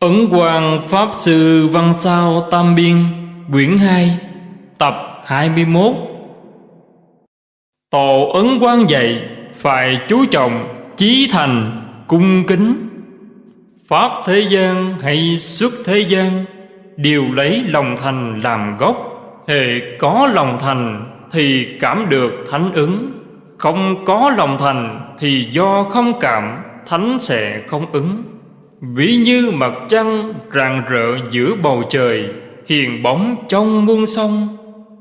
Ấn Quang Pháp Sư Văn Sao Tam Biên, Quyển 2 Tập 21 Tổ Ấn Quang dạy, Phải chú trọng Chí thành, Cung kính. Pháp thế gian hay xuất thế gian, Đều lấy lòng thành làm gốc. Hệ có lòng thành Thì cảm được thánh ứng. Không có lòng thành Thì do không cảm, Thánh sẽ không ứng. Ví như mặt trăng rạng rỡ giữa bầu trời, Hiền bóng trong muôn sông.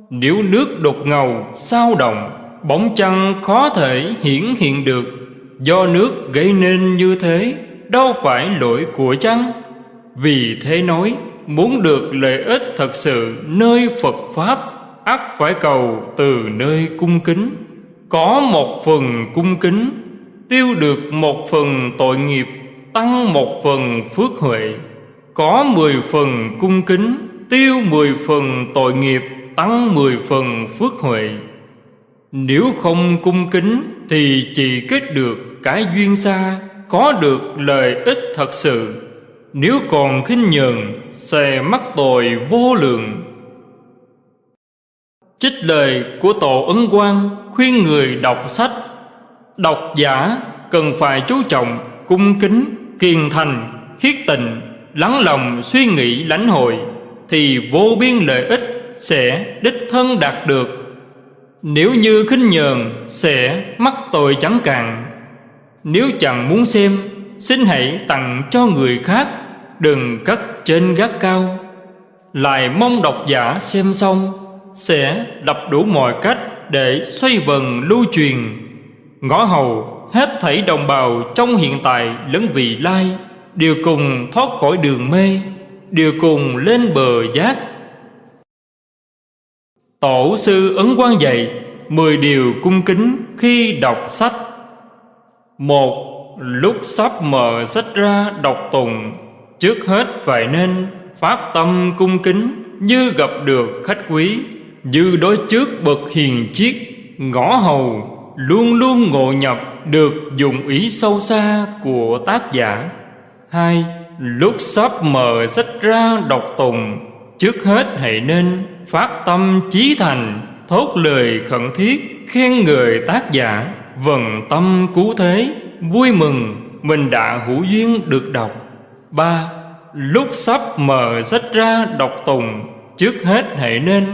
Nếu nước đột ngầu, sao động, Bóng trăng khó thể hiển hiện được. Do nước gây nên như thế, Đâu phải lỗi của trăng Vì thế nói, Muốn được lợi ích thật sự nơi Phật Pháp, ắt phải cầu từ nơi cung kính. Có một phần cung kính, Tiêu được một phần tội nghiệp tăng một phần phước huệ, có mười phần cung kính, tiêu mười phần tội nghiệp, tăng mười phần phước huệ. Nếu không cung kính thì chỉ kết được cái duyên xa, có được lợi ích thật sự. Nếu còn khinh nhờn, sẽ mắc tội vô lượng. Trích lời của tổ ấn quang khuyên người đọc sách. Đọc giả cần phải chú trọng cung kính kiên thành, khiết tình, lắng lòng suy nghĩ lãnh hội, thì vô biên lợi ích sẽ đích thân đạt được. Nếu như khinh nhờn sẽ mắc tội chẳng cạn. Nếu chẳng muốn xem, xin hãy tặng cho người khác, đừng cất trên gác cao. Lại mong độc giả xem xong, sẽ đập đủ mọi cách để xoay vần lưu truyền. Ngõ hầu hết thảy đồng bào trong hiện tại lẫn vị lai, đều cùng thoát khỏi đường mê, đều cùng lên bờ giác. Tổ sư ấn quang dạy mười điều cung kính khi đọc sách. Một, lúc sắp mở sách ra đọc tùng trước hết phải nên phát tâm cung kính như gặp được khách quý, như đối trước bậc hiền chiết ngõ hầu luôn luôn ngộ nhập được dụng ý sâu xa của tác giả. Hai, lúc sắp mở sách ra đọc tùng, trước hết hãy nên phát tâm chí thành, thốt lời khẩn thiết khen người tác giả. Vần tâm cứu thế, vui mừng, mình đã hữu duyên được đọc. Ba, lúc sắp mở sách ra đọc tùng, trước hết hãy nên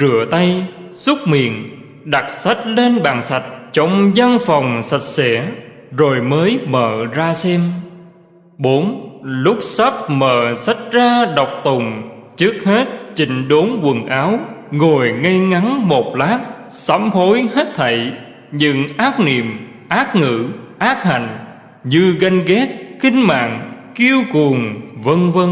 rửa tay, xúc miệng, đặt sách lên bàn sạch trong văn phòng sạch sẽ rồi mới mở ra xem. Bốn Lúc sắp mở sách ra đọc tùng Trước hết chỉnh đốn quần áo Ngồi ngay ngắn một lát Sám hối hết thảy Nhưng ác niệm, ác ngữ, ác hành Như ganh ghét, kinh mạng, kiêu cuồng, vân vân.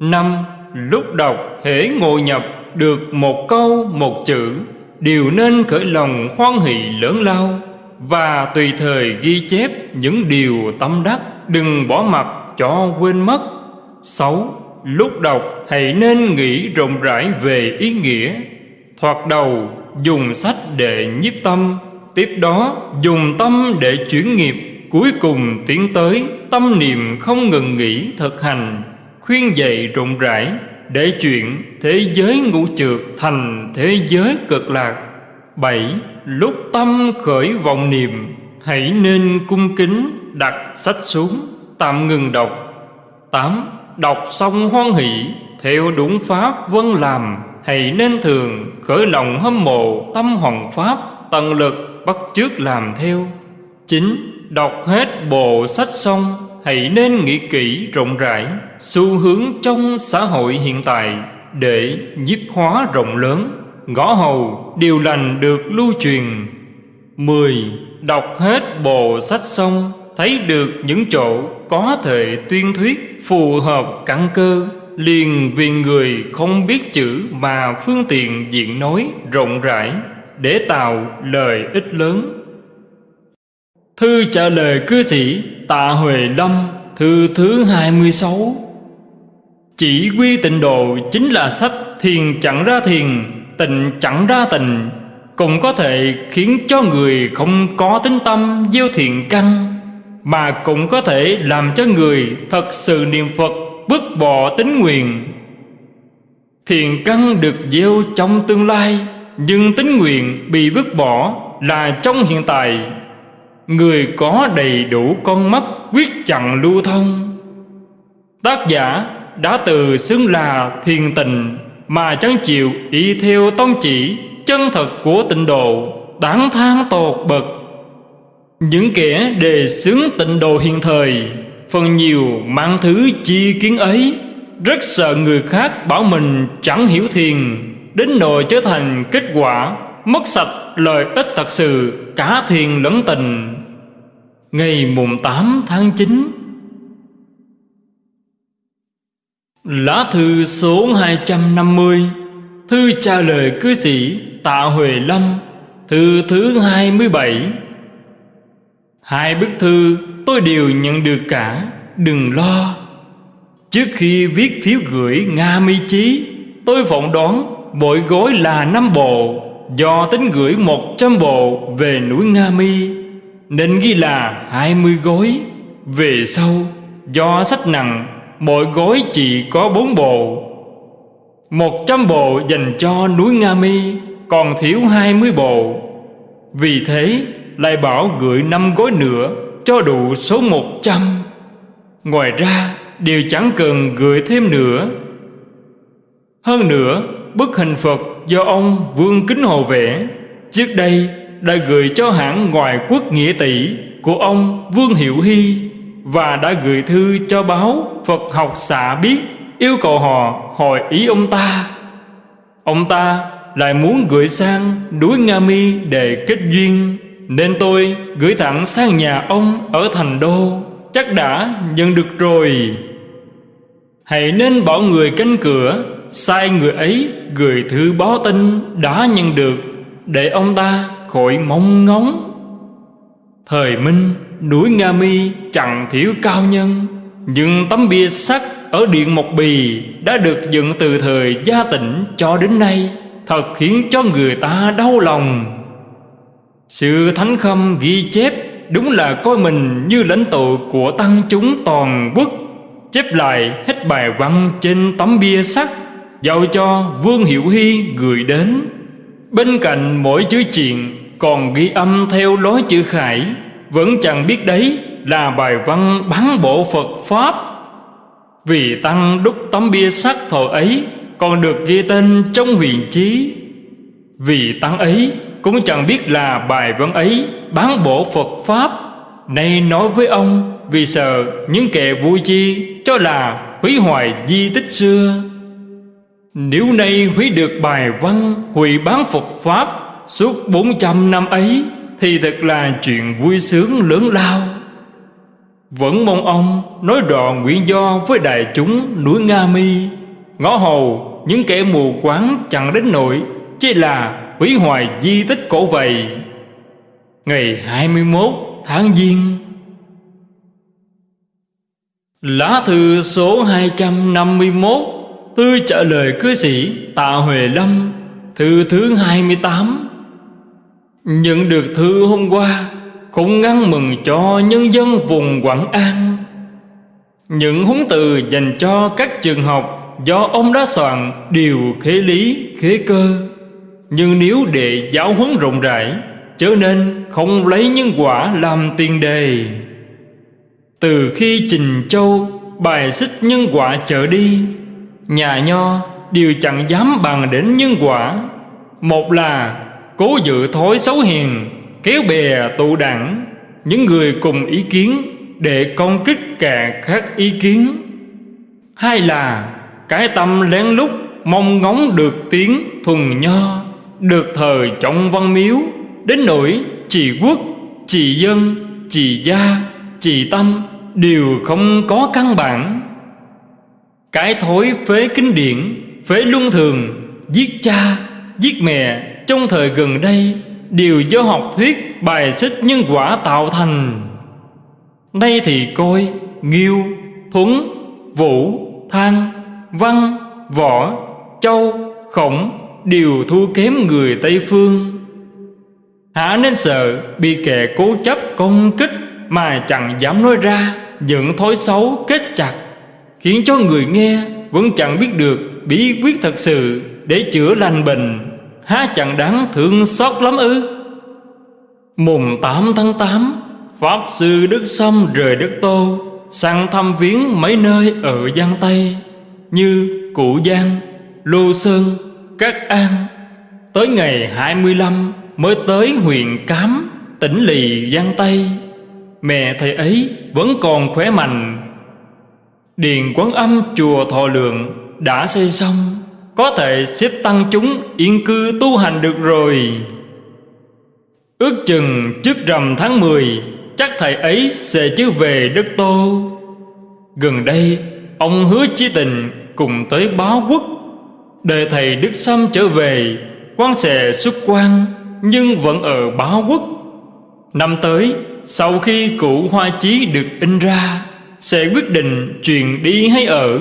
Năm Lúc đọc hễ ngồi nhập được một câu một chữ đều nên khởi lòng hoan hỷ lớn lao và tùy thời ghi chép những điều tâm đắc, đừng bỏ mặt cho quên mất. Sáu, lúc đọc hãy nên nghĩ rộng rãi về ý nghĩa. Thoạt đầu, dùng sách để nhiếp tâm, tiếp đó dùng tâm để chuyển nghiệp. Cuối cùng tiến tới tâm niệm không ngừng nghỉ thực hành, khuyên dạy rộng rãi để chuyện thế giới ngũ trượt thành thế giới cực lạc. Bảy, lúc tâm khởi vọng niệm, hãy nên cung kính đặt sách xuống, tạm ngừng đọc. Tám, đọc xong hoan hỷ, theo đúng pháp vân làm, hãy nên thường khởi lòng hâm mộ tâm hoàng pháp, tận lực bắt chước làm theo. Chín, đọc hết bộ sách xong hãy nên nghĩ kỹ rộng rãi xu hướng trong xã hội hiện tại để nhiếp hóa rộng lớn. Ngõ hầu điều lành được lưu truyền. Mười, Đọc hết bộ sách xong, thấy được những chỗ có thể tuyên thuyết phù hợp căn cơ, liền vì người không biết chữ mà phương tiện diện nói rộng rãi để tạo lời ích lớn. Thư trả lời cư sĩ Tạ Huệ Lâm, Thư thứ 26 Chỉ quy tịnh độ chính là sách thiền chẳng ra thiền, Tịnh chẳng ra tịnh, Cũng có thể khiến cho người không có tính tâm gieo thiện căn, Mà cũng có thể làm cho người thật sự niệm Phật vứt bỏ tính nguyện. Thiền căn được gieo trong tương lai, Nhưng tính nguyện bị vứt bỏ là trong hiện tại. Người có đầy đủ con mắt quyết chặn lưu thông. Tác giả đã từ xưng là thiền tình Mà chẳng chịu y theo tông chỉ chân thật của tịnh độ Đáng than tột bậc. Những kẻ đề xướng tịnh độ hiện thời, Phần nhiều mang thứ chi kiến ấy, Rất sợ người khác bảo mình chẳng hiểu thiền, Đến nỗi trở thành kết quả Mất sạch lợi ích thật sự, Cả thiền lẫn tình. Ngày mùng 8 tháng 9 Lá thư số 250 Thư trả lời cư sĩ Tạ Huệ Lâm, Thư thứ 27 Hai bức thư tôi đều nhận được cả, Đừng lo. Trước khi viết phiếu gửi Nga mi chí, Tôi phỏng đoán mỗi gối là năm bộ. Do tính gửi 100 bộ về núi Nga Mi, Nên ghi là 20 gói Về sau, Do sách nặng, Mỗi gói chỉ có 4 bộ. 100 bộ dành cho núi Nga Mi, Còn thiếu 20 bộ. Vì thế, lại bảo gửi 5 gói nữa, Cho đủ số 100 Ngoài ra đều chẳng cần gửi thêm nữa. Hơn nữa, bức hình Phật do ông Vương Kính Hồ vẽ, Trước đây đã gửi cho hãng ngoại quốc nghĩa tỷ của ông Vương Hiệu Hy Và đã gửi thư cho báo Phật học xạ biết Yêu cầu họ hỏi ý ông ta. Ông ta lại muốn gửi sang núi Nga Mi để kết duyên, Nên tôi gửi thẳng sang nhà ông ở thành đô, Chắc đã nhận được rồi. Hãy nên bỏ người canh cửa Sai người ấy gửi thư báo tin đã nhận được, Để ông ta khỏi mong ngóng. Thời Minh, núi Nga Mi chẳng thiếu cao nhân, Nhưng tấm bia sắt ở Điện Mộc Bì Đã được dựng từ thời gia tỉnh cho đến nay, Thật khiến cho người ta đau lòng. Sự thánh khâm ghi chép Đúng là coi mình như lãnh tụ của tăng chúng toàn quốc, Chép lại hết bài văn trên tấm bia sắt. Giao cho Vương Hiệu Hy gửi đến. Bên cạnh mỗi chữ chuyện Còn ghi âm theo lối chữ khải. Vẫn chẳng biết đấy là bài văn bán bộ Phật Pháp. Vì Tăng đúc tấm bia sắt thọ ấy, Còn được ghi tên trong huyền chí. Vì Tăng ấy, cũng chẳng biết là bài văn ấy bán bộ Phật Pháp. Nay nói với ông, Vì sợ những kẻ vui chi Cho là hủy hoại di tích xưa. Nếu nay hủy được bài văn Hủy bán Phật Pháp Suốt 400 năm ấy, Thì thật là chuyện vui sướng lớn lao. Vẫn mong ông nói rõ nguyện do với đại chúng núi Nga Mi. Ngõ hầu, những kẻ mù quáng chẳng đến nổi, Chỉ là hủy hoại di tích cổ vậy. Ngày 21 tháng Giêng. Lá thư số 251 Thư trả lời cư sĩ Tạ Huệ Lâm Thư thứ 28 Nhận được thư hôm qua Cũng ngăn mừng cho nhân dân vùng Quảng An. Những huấn từ dành cho các trường học Do ông đã soạn đều khế lý, khế cơ. Nhưng nếu để giáo huấn rộng rãi Chớ nên không lấy nhân quả làm tiền đề. Từ khi Trình Châu bài xích nhân quả trở đi Nhà nho đều chẳng dám bằng đến nhân quả. Một là cố dự thói xấu hiền Kéo bè tụ đảng. Những người cùng ý kiến Để công kích cả các ý kiến. Hai là cái tâm lén lút Mong ngóng được tiếng thuần nho Được thờ trọng văn miếu. Đến nỗi chỉ quốc, chỉ dân, chỉ gia, chỉ tâm Đều không có căn bản. Cái thối phế kinh điển Phế luân thường Giết cha, giết mẹ. Trong thời gần đây Đều do học thuyết bài xích nhân quả tạo thành. Nay thì coi Nghiêu, Thuấn, Vũ, Thang, Văn, Võ, Châu, Khổng Đều thua kém người Tây Phương. Hả nên sợ bị kẻ cố chấp công kích Mà chẳng dám nói ra Những thói xấu kết chặt Khiến cho người nghe vẫn chẳng biết được bí quyết thật sự Để chữa lành bệnh. Há chẳng đáng thương xót lắm ư? Mùng 8 tháng 8 Pháp Sư Đức Sâm rời đất Tô Sang thăm viếng mấy nơi ở Giang Tây Như Cụ Giang, Lô Sơn, Cát An. Tới ngày 25 mới tới huyện Cám, tỉnh Lì Giang Tây. Mẹ thầy ấy vẫn còn khỏe mạnh Điền quán âm chùa Thọ Lượng đã xây xong, Có thể xếp tăng chúng yên cư tu hành được rồi. Ước chừng trước rằm tháng 10 Chắc thầy ấy sẽ chứ về đất Tô. Gần đây, Ông hứa chí tình cùng tới báo quốc. Đợi thầy Đức Sâm trở về, quan sẽ xuất quan, Nhưng vẫn ở báo quốc. Năm tới, Sau khi cụ hoa chí được in ra sẽ quyết định chuyện đi hay ở.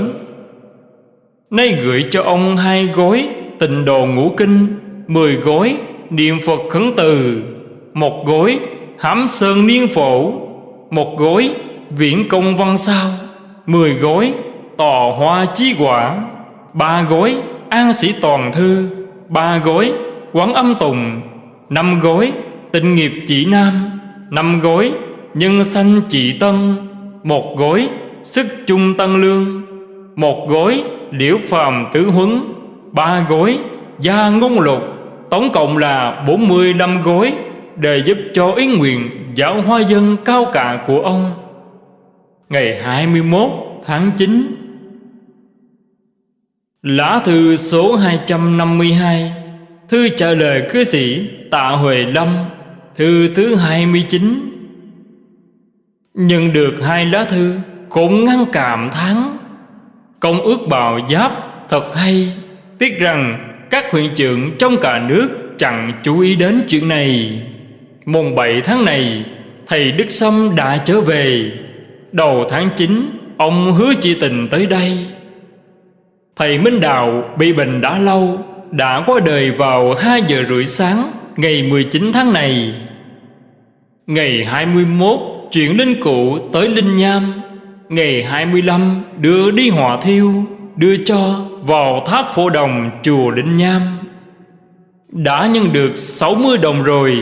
Nay gửi cho ông hai gói Tịnh đồ ngũ kinh, Mười gói niệm Phật khấn từ, Một gói hám sơn niên phổ, Một gói viễn công văn sao, Mười gói tò hoa chí quả, Ba gói an sĩ toàn thư, Ba gói quán âm tùng, Năm gói tịnh nghiệp chỉ nam, Năm gói nhân sanh chỉ tân một gối, sức chung tăng lương. Một gối liễu phàm tứ huấn. Ba gối, gia ngôn lục. Tổng cộng là 45 gối, Để giúp cho ý nguyện giáo hoa dân cao cả của ông. Ngày 21 tháng 9 Lá thư số 252 Thư trả lời cư sĩ Tạ Huệ Lâm. Thư thứ 29 Nhận được hai lá thư Cũng ngăn cảm thắng Công ước bào giáp thật hay. Tiếc rằng các huyện trưởng trong cả nước Chẳng chú ý đến chuyện này. Mùng 7 tháng này, Thầy Đức Sâm đã trở về. Đầu tháng 9 Ông hứa chị tình tới đây. Thầy Minh Đạo bị bệnh đã lâu, Đã qua đời vào 2 giờ rưỡi sáng Ngày 19 tháng này. Ngày 21 Chuyển linh cụ tới Linh Nham, Ngày 25 đưa đi hỏa thiêu, Đưa cho vào tháp phổ đồng chùa Linh Nham. Đã nhân được 60 đồng rồi,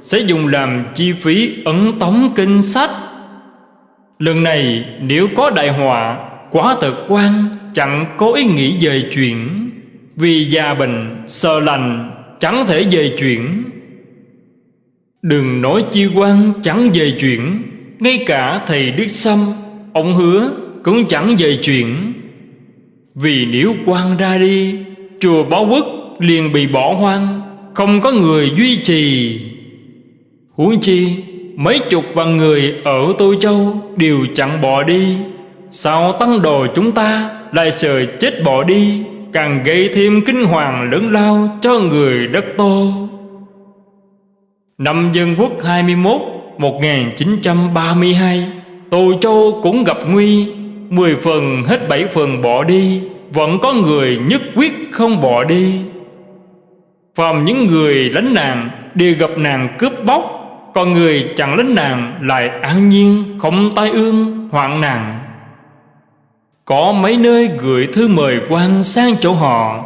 Sẽ dùng làm chi phí ấn tống kinh sách. Lần này, nếu có đại họa, Quá thật quan, chẳng có ý nghĩ về chuyện. Vì già bệnh, sợ lành, chẳng thể về chuyện. Đừng nói chi quan chẳng về chuyện, Ngay cả thầy Đức Sâm, Ông hứa cũng chẳng về chuyện. Vì nếu quan ra đi, Chùa Bảo Quốc liền bị bỏ hoang, Không có người duy trì. Huống chi, Mấy chục vạn người ở Tô Châu Đều chẳng bỏ đi. Sao tăng đồ chúng ta lại sợ chết bỏ đi, Càng gây thêm kinh hoàng lớn lao cho người đất Tô? Năm Dân Quốc 21 1932 Tô Châu cũng gặp nguy, Mười phần hết bảy phần bỏ đi, Vẫn có người nhất quyết không bỏ đi. Phàm những người lánh nạn Đều gặp nạn cướp bóc, Còn người chẳng lánh nạn Lại an nhiên, không tai ương, hoạn nạn. Có mấy nơi gửi thư mời quan sang chỗ họ,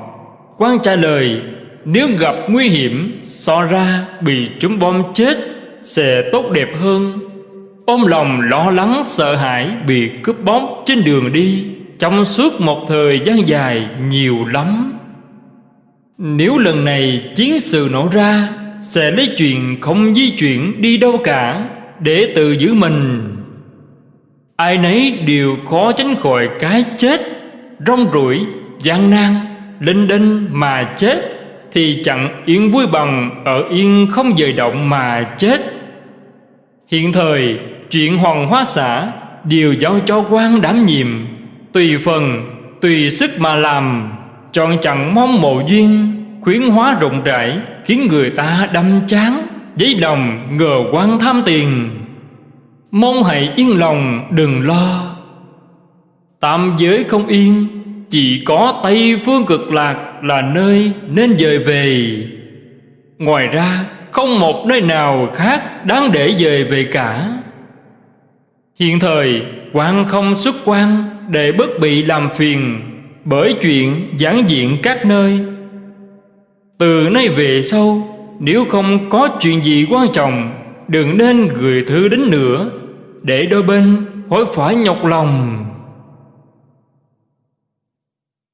quan trả lời nếu gặp nguy hiểm So ra bị chúng bom chết Sẽ tốt đẹp hơn. Ôm lòng lo lắng sợ hãi Bị cướp bóc trên đường đi Trong suốt một thời gian dài Nhiều lắm. Nếu lần này chiến sự nổ ra Sẽ lấy chuyện không di chuyển đi đâu cả Để tự giữ mình. Ai nấy đều khó tránh khỏi cái chết Rong rủi, gian nan, linh đinh mà chết. Thì chẳng yên vui bằng ở yên không dời động mà chết. Hiện thời chuyện hoàng hóa xã Đều giao cho quan đảm nhiệm Tùy phần, tùy sức mà làm Chọn chẳng mong mộ duyên Khuyến hóa rộng rãi Khiến người ta đâm chán Giấy lòng ngờ quan tham tiền. Mong hãy yên lòng đừng lo. Tam giới không yên chỉ có Tây Phương cực lạc là nơi nên dời về. Ngoài ra, không một nơi nào khác đáng để dời về cả. Hiện thời quan không xuất quan Để bất bị làm phiền Bởi chuyện giảng diện các nơi. Từ nay về sau, Nếu không có chuyện gì quan trọng, Đừng nên gửi thư đến nữa Để đôi bên khỏi phải nhọc lòng.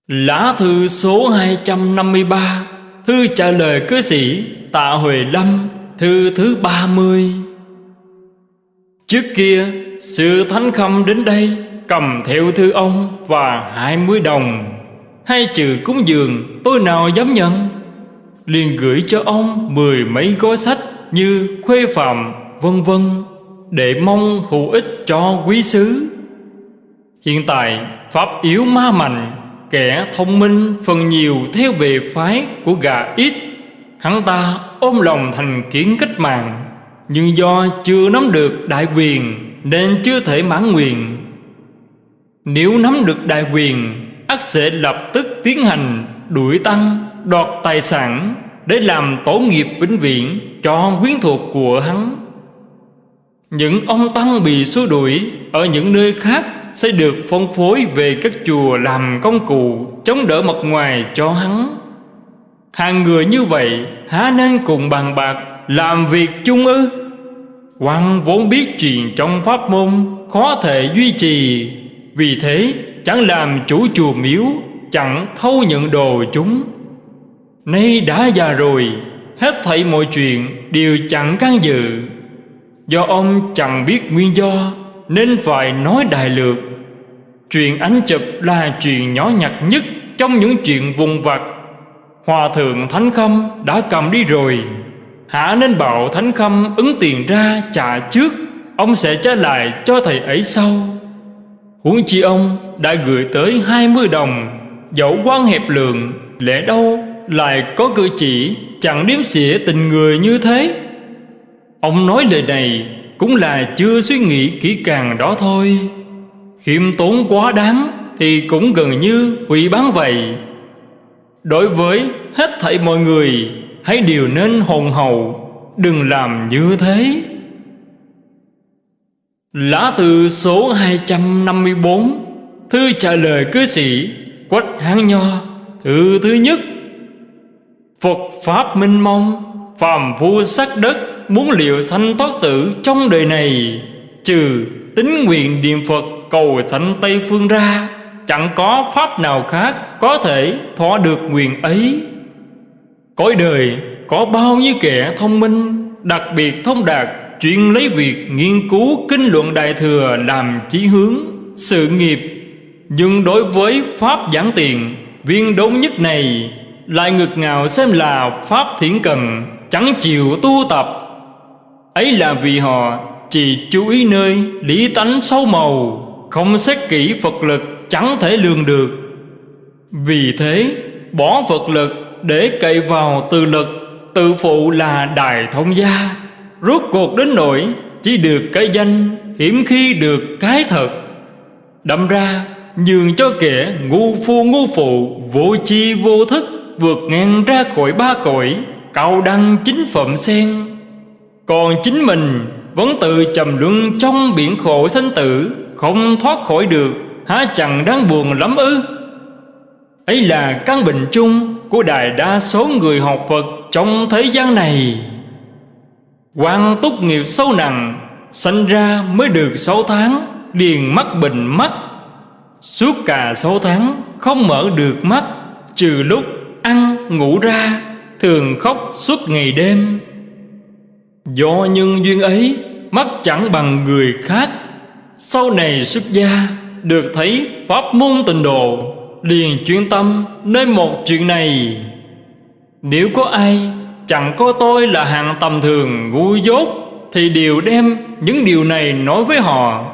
Lá thư số 253 Thư trả lời cư sĩ Tạ Huệ Lâm, Thư thứ 30 Trước kia Sư Thánh Khâm đến đây, Cầm theo thư ông Và 20 đồng. Hai chữ cúng dường, tôi nào dám nhận? Liền gửi cho ông mười mấy gói sách Như khuê phạm, vân vân, Để mong hữu ích cho quý sứ. Hiện tại, Pháp yếu ma mạnh Kẻ thông minh phần nhiều theo về phái của gà ít. Hắn ta ôm lòng thành kiến cách mạng, Nhưng do chưa nắm được đại quyền Nên chưa thể mãn nguyện. Nếu nắm được đại quyền ắt sẽ lập tức tiến hành đuổi tăng, đoạt tài sản để làm tổ nghiệp vĩnh viễn cho quyến thuộc của hắn. Những ông tăng bị xua đuổi ở những nơi khác sẽ được phân phối về các chùa làm công cụ chống đỡ mặt ngoài cho hắn. Hàng người như vậy há nên cùng bàn bạc, làm việc chung ư? Quan vốn biết chuyện trong pháp môn khó thể duy trì, vì thế chẳng làm chủ chùa miếu, chẳng thâu nhận đồ chúng. Nay đã già rồi, hết thảy mọi chuyện đều chẳng can dự. Do ông chẳng biết nguyên do nên phải nói đại lược. Chuyện ánh chụp là chuyện nhỏ nhặt nhất trong những chuyện vùng vặt. Hòa thượng thánh khâm đã cầm đi rồi. Hả nên bảo thánh khâm ứng tiền ra trả trước, ông sẽ trả lại cho thầy ấy sau. Huống chi ông đã gửi tới 20 đồng, dẫu quan hẹp lượng, lẽ đâu lại có cử chỉ chẳng điếm xỉa tình người như thế? Ông nói lời này cũng là chưa suy nghĩ kỹ càng đó thôi. Khiêm tốn quá đáng thì cũng gần như hủy bán vậy. Đối với hết thảy mọi người, hãy đều nên hồn hậu đừng làm như thế. Lá từ số 254 Thư trả lời cư sĩ Quách Hán Nho, Thư thứ nhất. Phật Pháp minh mông, Phàm phu sắc đất. Muốn liệu sanh thoát tử trong đời này Trừ tính nguyện niệm Phật cầu sanh Tây Phương ra Chẳng có pháp nào khác Có thể thỏa được nguyện ấy. Cõi đời có bao nhiêu kẻ thông minh Đặc biệt thông đạt Chuyên lấy việc nghiên cứu kinh luận Đại Thừa Làm chí hướng, sự nghiệp. Nhưng đối với Pháp giảng tiền Viên đốn nhất này Lại ngực ngào xem là Pháp thiển cần Chẳng chịu tu tập Ấy là vì họ chỉ chú ý nơi lý tánh sâu màu, Không xét kỹ Phật lực chẳng thể lường được. Vì thế, bỏ Phật lực để cậy vào từ lực, Tự phụ là đài thông gia. Rốt cuộc đến nỗi Chỉ được cái danh Hiểm khi được cái thật. Đâm ra, nhường cho kẻ ngu phu ngu phụ Vô chi vô thức Vượt ngang ra khỏi ba cõi, Cao đăng chính phẩm sen. Còn chính mình Vẫn tự trầm luân trong biển khổ sanh tử, Không thoát khỏi được, Há chẳng đáng buồn lắm ư? Ấy là căn bệnh chung Của đại đa số người học Phật Trong thế gian này. Quan túc nghiệp sâu nặng, Sanh ra mới được sáu tháng, Liền mắc bệnh mắt. Suốt cả sáu tháng Không mở được mắt, Trừ lúc ăn, ngủ ra, Thường khóc suốt ngày đêm. Do nhân duyên ấy Mắt chẳng bằng người khác. Sau này xuất gia, Được thấy pháp môn tình độ, Liền chuyên tâm nơi một chuyện này. Nếu có ai Chẳng có tôi là hạng tầm thường ngu dốt, Thì đều đem những điều này nói với họ.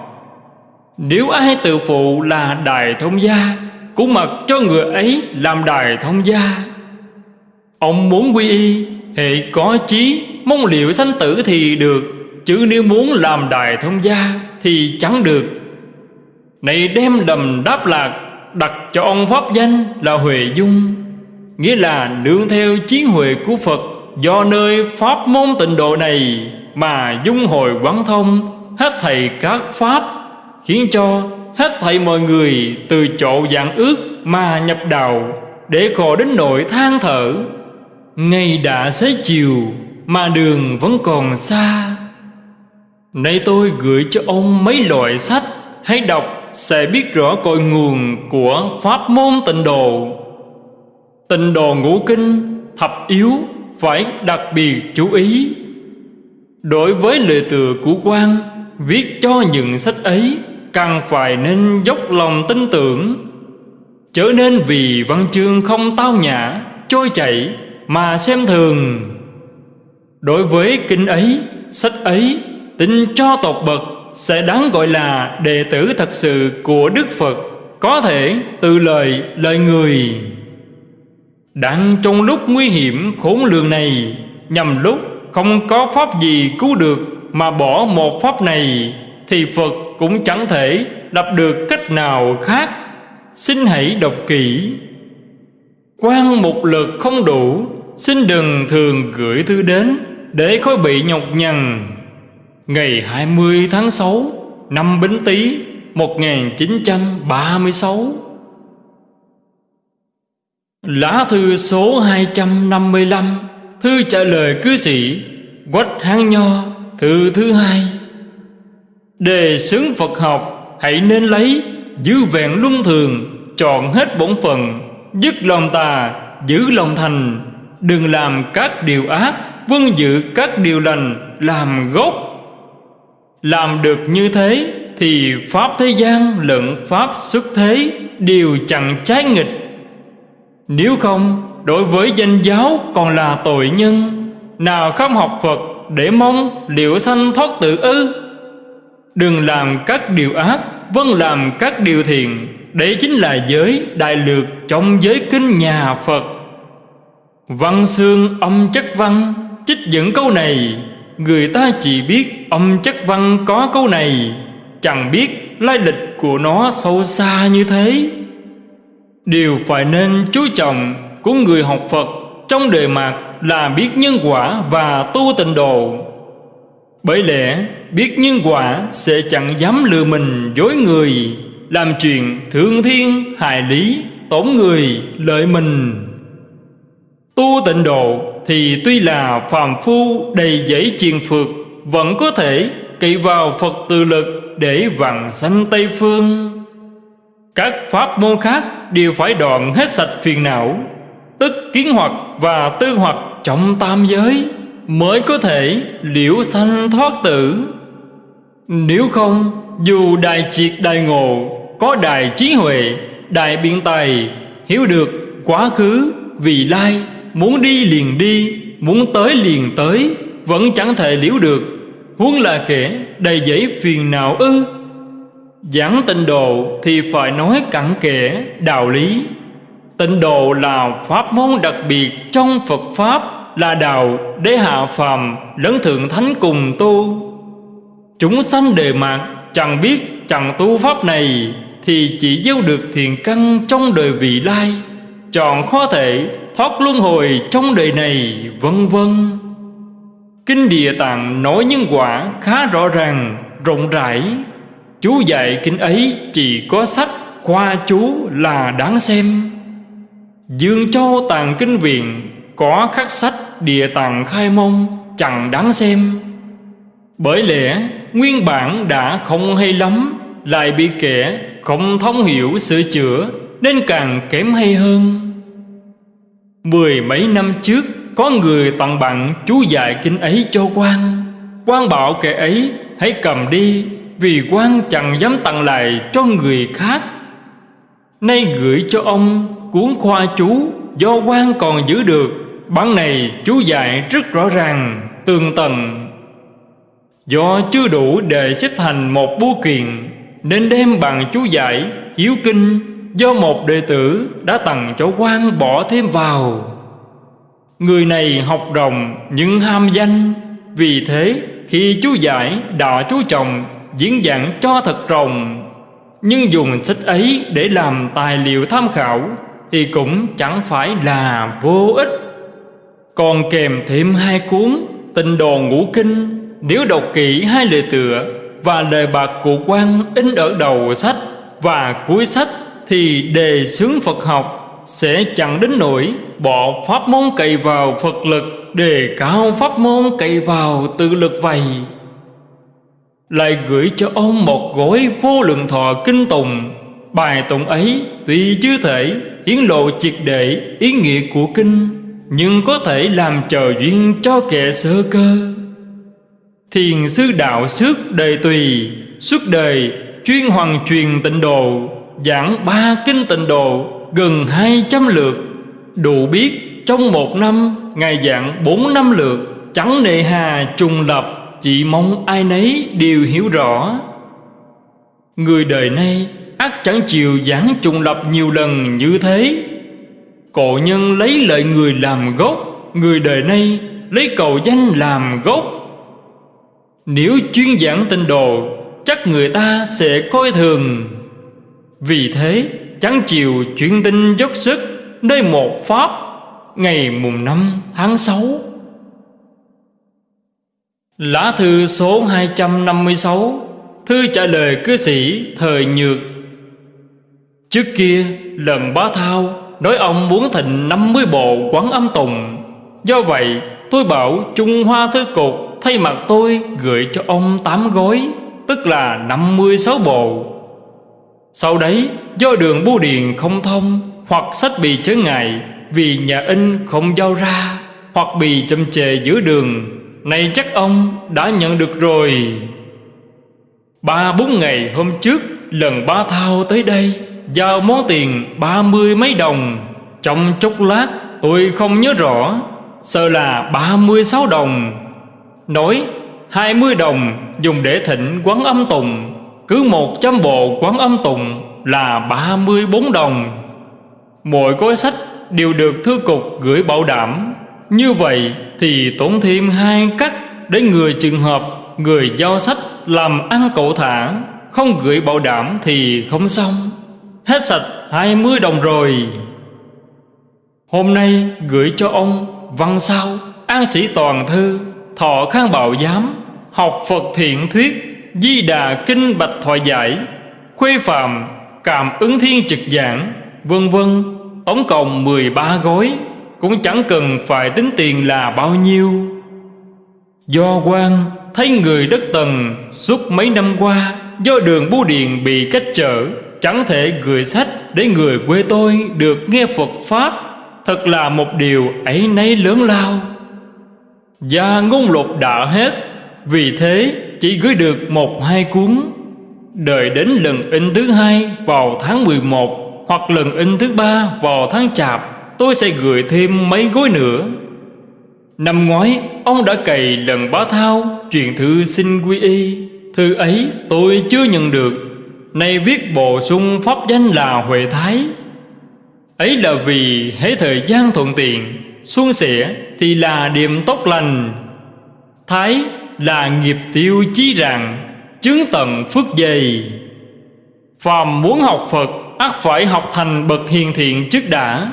Nếu ai tự phụ là đại thông gia, Cũng mặc cho người ấy làm đại thông gia. Ông muốn quy y Hệ có chí, Mong liệu sanh tử thì được, Chứ nếu muốn làm đại thông gia Thì chẳng được. Này đem đầm đáp lạc, Đặt cho ông pháp danh là Huệ Dung, Nghĩa là nương theo chiến huệ của Phật, Do nơi pháp môn tịnh độ này Mà dung hồi quán thông, Hết thầy các pháp, Khiến cho Hết thầy mọi người từ chỗ dạng ước mà nhập đạo, Để khổ đến nỗi than thở. Ngày đã xế chiều, mà đường vẫn còn xa. Nay tôi gửi cho ông mấy loại sách Hãy đọc sẽ biết rõ cội nguồn của pháp môn tịnh độ. Tịnh độ ngũ kinh, thập yếu phải đặc biệt chú ý. Đối với lời tựa của quan, Viết cho những sách ấy Càng phải nên dốc lòng tin tưởng. Chớ nên vì văn chương không tao nhã, Trôi chảy mà xem thường. Đối với kinh ấy, sách ấy Tin cho tột bậc Sẽ đáng gọi là đệ tử thật sự của Đức Phật Có thể từ lời lời người. Đang trong lúc nguy hiểm khốn lường này Nhằm lúc không có pháp gì cứu được Mà bỏ một pháp này Thì Phật cũng chẳng thể lập được cách nào khác. Xin hãy đọc kỹ. Quan một lượt không đủ, Xin đừng thường gửi thư đến Để khỏi bị nhọc nhằn. Ngày 20 tháng 6 Năm Bính Tý 1936 Lá thư số 255 Thư trả lời cư sĩ, Quách Hán Nho, Thư thứ hai. Đề xứng Phật học, Hãy nên lấy, Giữ vẹn luân thường, Chọn hết bổn phần Dứt lòng tà, Giữ lòng thành. Đừng làm các điều ác Vâng giữ các điều lành, Làm gốc. Làm được như thế Thì Pháp thế gian lẫn Pháp xuất thế Đều chẳng trái nghịch. Nếu không, Đối với danh giáo còn là tội nhân, Nào không học Phật Để mong liệu sanh thoát tự ư? Đừng làm các điều ác Vâng làm các điều thiện. Đấy chính là giới đại lược Trong giới kinh nhà Phật. Văn xương âm chất văn, Trích dẫn câu này. Người ta chỉ biết âm chất văn có câu này, Chẳng biết lai lịch của nó sâu xa như thế. Điều phải nên chú trọng của người học Phật Trong đời mạt là biết nhân quả và tu tịnh độ. Bởi lẽ, biết nhân quả sẽ chẳng dám lừa mình dối người. Làm chuyện thương thiên hại lý, tổn người lợi mình. Tu tịnh độ thì tuy là phàm phu đầy dẫy triền phược, Vẫn có thể cậy vào Phật tự lực để vặn sanh Tây Phương. Các pháp môn khác đều phải đoạn hết sạch phiền não, Tức kiến hoặc và tư hoặc trong tam giới Mới có thể liễu sanh thoát tử. Nếu không, dù đại triệt đại ngộ có đại trí huệ, đại biện tài Hiểu được quá khứ, vị lai Muốn đi liền đi Muốn tới liền tới Vẫn chẳng thể liễu được. Huống là kẻ đầy dẫy phiền não ư. Giảng tịnh độ thì phải nói cặn kẽ đạo lý. Tịnh độ là pháp môn đặc biệt trong Phật Pháp Là đạo để hạ phàm lẫn thượng thánh cùng tu. Chúng sanh đề mạng chẳng biết chẳng tu pháp này. Thì chỉ gieo được thiền căn trong đời vị lai. Chọn khó thể thoát luân hồi trong đời này vân vân. Kinh Địa Tạng nói nhân quả khá rõ ràng, rộng rãi. Chú dạy kinh ấy chỉ có sách khoa chú là đáng xem. Dương Châu Tàng Kinh Viện có khắc sách Địa Tạng Khai Mông chẳng đáng xem. Bởi lẽ nguyên bản đã không hay lắm Lại bị kẻ không thông hiểu sửa chữa Nên càng kém hay hơn. Mười mấy năm trước, Có người tặng bạn chú dạy kinh ấy cho quan quan bảo kẻ ấy, hãy cầm đi, Vì quan chẳng dám tặng lại cho người khác. Nay gửi cho ông cuốn khoa chú, Do quan còn giữ được. Bản này chú dạy rất rõ ràng, Tường tầng Do chưa đủ để xếp thành một bưu kiện nên đem bằng chú giải, Hiếu kinh, do một đệ tử đã tặng cho quan bỏ thêm vào. Người này học rồng nhưng ham danh, vì thế khi chú giải đã chú trọng, diễn giảng cho thật rồng. Nhưng dùng sách ấy để làm tài liệu tham khảo thì cũng chẳng phải là vô ích. Còn kèm thêm hai cuốn tình đồ ngũ kinh, nếu đọc kỹ hai lời tựa và đề bạc của quan in ở đầu sách và cuối sách thì đề xướng Phật học sẽ chẳng đến nỗi bỏ pháp môn cậy vào Phật lực đề cao pháp môn cậy vào tự lực vậy. Lại gửi cho ông một gói vô lượng thọ kinh tùng bài tụng ấy tuy chưa thể hiến lộ triệt để ý nghĩa của kinh, nhưng có thể làm chờ duyên cho kẻ sơ cơ thiền sư đạo xước đời tùy, suốt đời chuyên hoàng truyền tịnh độ, giảng ba kinh tịnh độ, gần hai trăm lượt. Đủ biết trong một năm, ngài giảng bốn năm lượt, chẳng nệ hà trùng lập, chỉ mong ai nấy đều hiểu rõ. Người đời nay ắt chẳng chịu giảng trùng lập nhiều lần như thế. Cổ nhân lấy lợi người làm gốc, người đời nay lấy cầu danh làm gốc nếu chuyên giảng tinh đồ, chắc người ta sẽ coi thường. Vì thế chẳng chịu chuyên tinh dốc sức nơi một pháp ngày mùng năm tháng sáu. Lá thư số 256 Thư trả lời cư sĩ thời nhược. Trước kia lần bá thao Nói ông muốn thịnh 50 bộ quán âm tùng. Do vậy, tôi bảo Trung Hoa Thư Cục Thay mặt tôi gửi cho ông tám gói, Tức là 56 bộ. Sau đấy, do đường bưu điện không thông Hoặc sách bị chớ ngại Vì nhà in không giao ra Hoặc bị chậm chề giữa đường, Này chắc ông đã nhận được rồi. Ba bốn ngày hôm trước, Lần ba thao tới đây, Giao món tiền ba mươi mấy đồng. Trong chốc lát, tôi không nhớ rõ, Sợ là ba mươi sáu đồng. Nói, hai mươi đồng dùng để thịnh quán âm tùng, Cứ một trăm bộ quán âm tùng là ba mươi bốn đồng. Mỗi gói sách đều được thư cục gửi bảo đảm. Như vậy thì tốn thêm hai cách Để người trường hợp, người giao sách làm ăn cậu thả, Không gửi bảo đảm thì không xong. Hết sạch hai mươi đồng rồi. Hôm nay gửi cho ông Văn sao, An sĩ toàn thư. Thọ khang bảo giám, Học Phật thiện thuyết, Di đà kinh bạch thoại giải, Khuê phạm, Cảm ứng thiên trực giảng, Vân vân. Tổng cộng 13 gói, Cũng chẳng cần phải tính tiền là bao nhiêu. Do quan, thấy người đất tần Suốt mấy năm qua, Do đường bưu điện bị cách trở, Chẳng thể gửi sách để người quê tôi được nghe Phật Pháp, Thật là một điều ấy nấy lớn lao. Và ngôn lục đã hết. Vì thế, chỉ gửi được một hai cuốn. Đợi đến lần in thứ hai vào tháng 11 Hoặc lần in thứ ba vào tháng chạp, Tôi sẽ gửi thêm mấy gói nữa. Năm ngoái, ông đã cày lần bá thao, Truyền thư xin quy y. Thư ấy tôi chưa nhận được. Nay viết bổ sung pháp danh là Huệ Thái. Ấy là vì hễ thời gian thuận tiện Xuân sẻ thì là điểm tốt lành. Thái là nghiệp tiêu chí rằng Chứng tận phước dày. Phàm muốn học Phật ắt phải học thành bậc hiền thiện trước đã.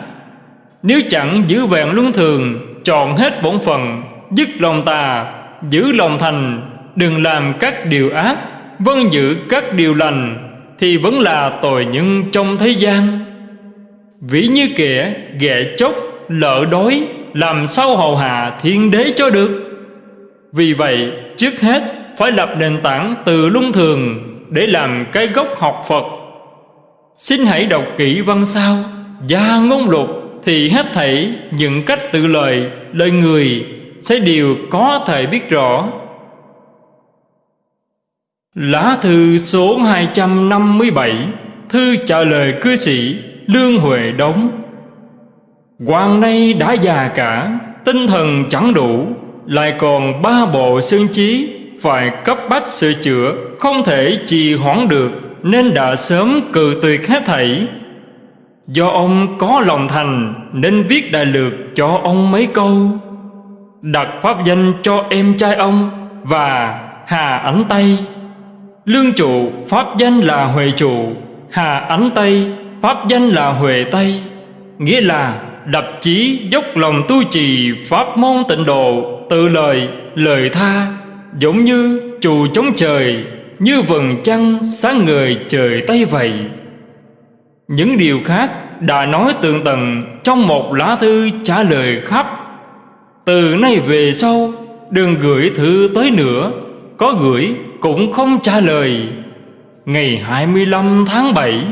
Nếu chẳng giữ vẹn luân thường Chọn hết bổn phận, Dứt lòng tà, Giữ lòng thành, Đừng làm các điều ác Vâng giữ các điều lành, Thì vẫn là tội nhân trong thế gian. Ví như kẻ ghẹ chốc Lỡ đói làm sao hầu hạ thiên đế cho được? Vì vậy, trước hết Phải lập nền tảng từ luân thường Để làm cái gốc học Phật. Xin hãy đọc kỹ văn sao Gia ngôn lục Thì hết thảy những cách tự lời Lời người Sẽ đều có thể biết rõ. Lá thư số 257 Thư trả lời cư sĩ Lương Huệ Đống quan nay đã già cả, Tinh thần chẳng đủ, Lại còn ba bộ xương trí Phải cấp bách sửa chữa, Không thể trì hoãn được, Nên đã sớm cự tuyệt hết thảy. Do ông có lòng thành, Nên viết đại lược cho ông mấy câu. Đặt pháp danh cho em trai ông Và Hà Ánh Tây. Lương trụ pháp danh là Huệ trụ, Hà Ánh Tây pháp danh là Huệ Tây, Nghĩa là đập chí dốc lòng tu trì pháp môn tịnh độ Tự lời, lời tha Giống như trù chống trời Như vầng trăng sáng người trời Tây vậy. Những điều khác đã nói tường tận Trong một lá thư trả lời khắp. Từ nay về sau Đừng gửi thư tới nữa Có gửi cũng không trả lời. Ngày 25 tháng 7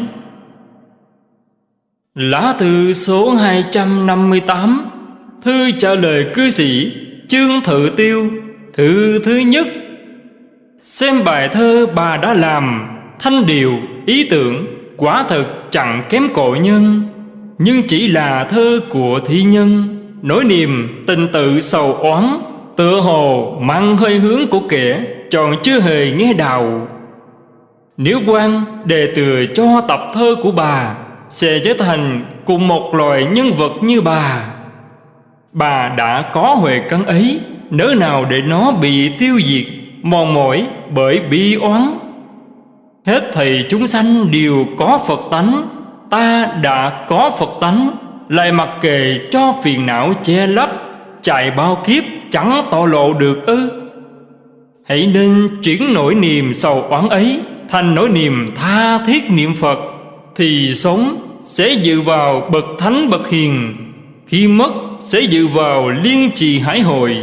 Lá thư số 258 Thư trả lời cư sĩ Trương Thự Tiêu Thư thứ nhất. Xem bài thơ bà đã làm Thanh điều, ý tưởng Quả thật chẳng kém cội nhân. Nhưng chỉ là thơ của thi nhân Nỗi niềm tình tự sầu oán Tựa hồ mang hơi hướng của kẻ Chọn chưa hề nghe đào. Nếu quan đề từ cho tập thơ của bà sẽ trở thành cùng một loài nhân vật như bà. Bà đã có huệ căn ấy, Nỡ nào để nó bị tiêu diệt, Mòn mỏi bởi bi oán. Hết thầy chúng sanh đều có Phật tánh, Ta đã có Phật tánh, Lại mặc kệ cho phiền não che lấp, Chạy bao kiếp chẳng tỏ lộ được ư. Hãy nên chuyển nỗi niềm sầu oán ấy Thành nỗi niềm tha thiết niệm Phật. Thì sống sẽ dự vào bậc thánh bậc hiền, Khi mất sẽ dự vào liên trì hải hội.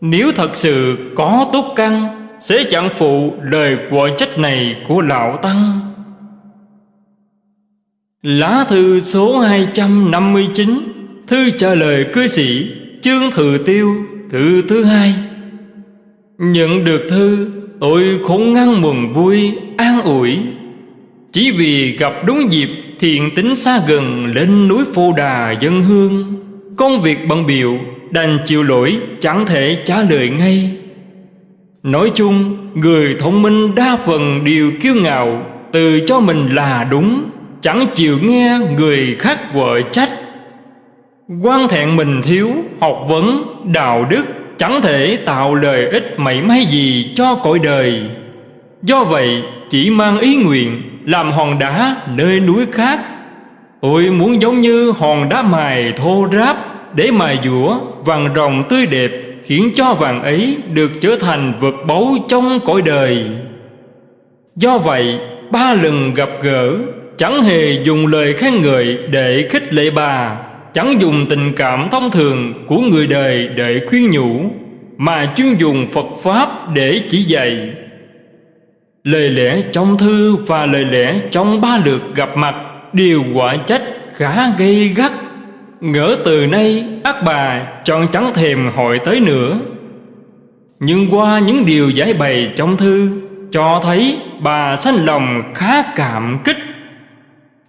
Nếu thật sự có tốt căn, Sẽ chẳng phụ lời quả trách này của Lão Tăng. Lá thư số 259 Thư trả lời cư sĩ, Chương Thừa Tiêu, Thư thứ hai. Nhận được thư, Tôi khốn ngăn mừng vui, An ủi. Chỉ vì gặp đúng dịp Thiện tính xa gần Lên núi Phô Đà dân hương. Công việc bận biểu Đành chịu lỗi, chẳng thể trả lời ngay. Nói chung, Người thông minh đa phần đều kiêu ngạo, Tự cho mình là đúng, Chẳng chịu nghe người khác vợ trách. Quan thẹn mình thiếu, học vấn, đạo đức, chẳng thể tạo lợi ích mảy may gì cho cõi đời. Do vậy, chỉ mang ý nguyện làm hòn đá nơi núi khác tôi muốn giống như hòn đá mài thô ráp để mài dũa vàng rồng tươi đẹp, khiến cho vàng ấy được trở thành vật báu trong cõi đời do vậy, ba lần gặp gỡ, chẳng hề dùng lời khen ngợi để khích lệ bà, chẳng dùng tình cảm thông thường của người đời để khuyên nhủ, mà chuyên dùng Phật Pháp để chỉ dạy. Lời lẽ trong thư và lời lẽ trong ba lượt gặp mặt đều quả trách khá gây gắt. Ngỡ từ nay ác bà chọn chẳng thèm hội tới nữa. Nhưng qua những điều giải bày trong thư, cho thấy bà sanh lòng khá cảm kích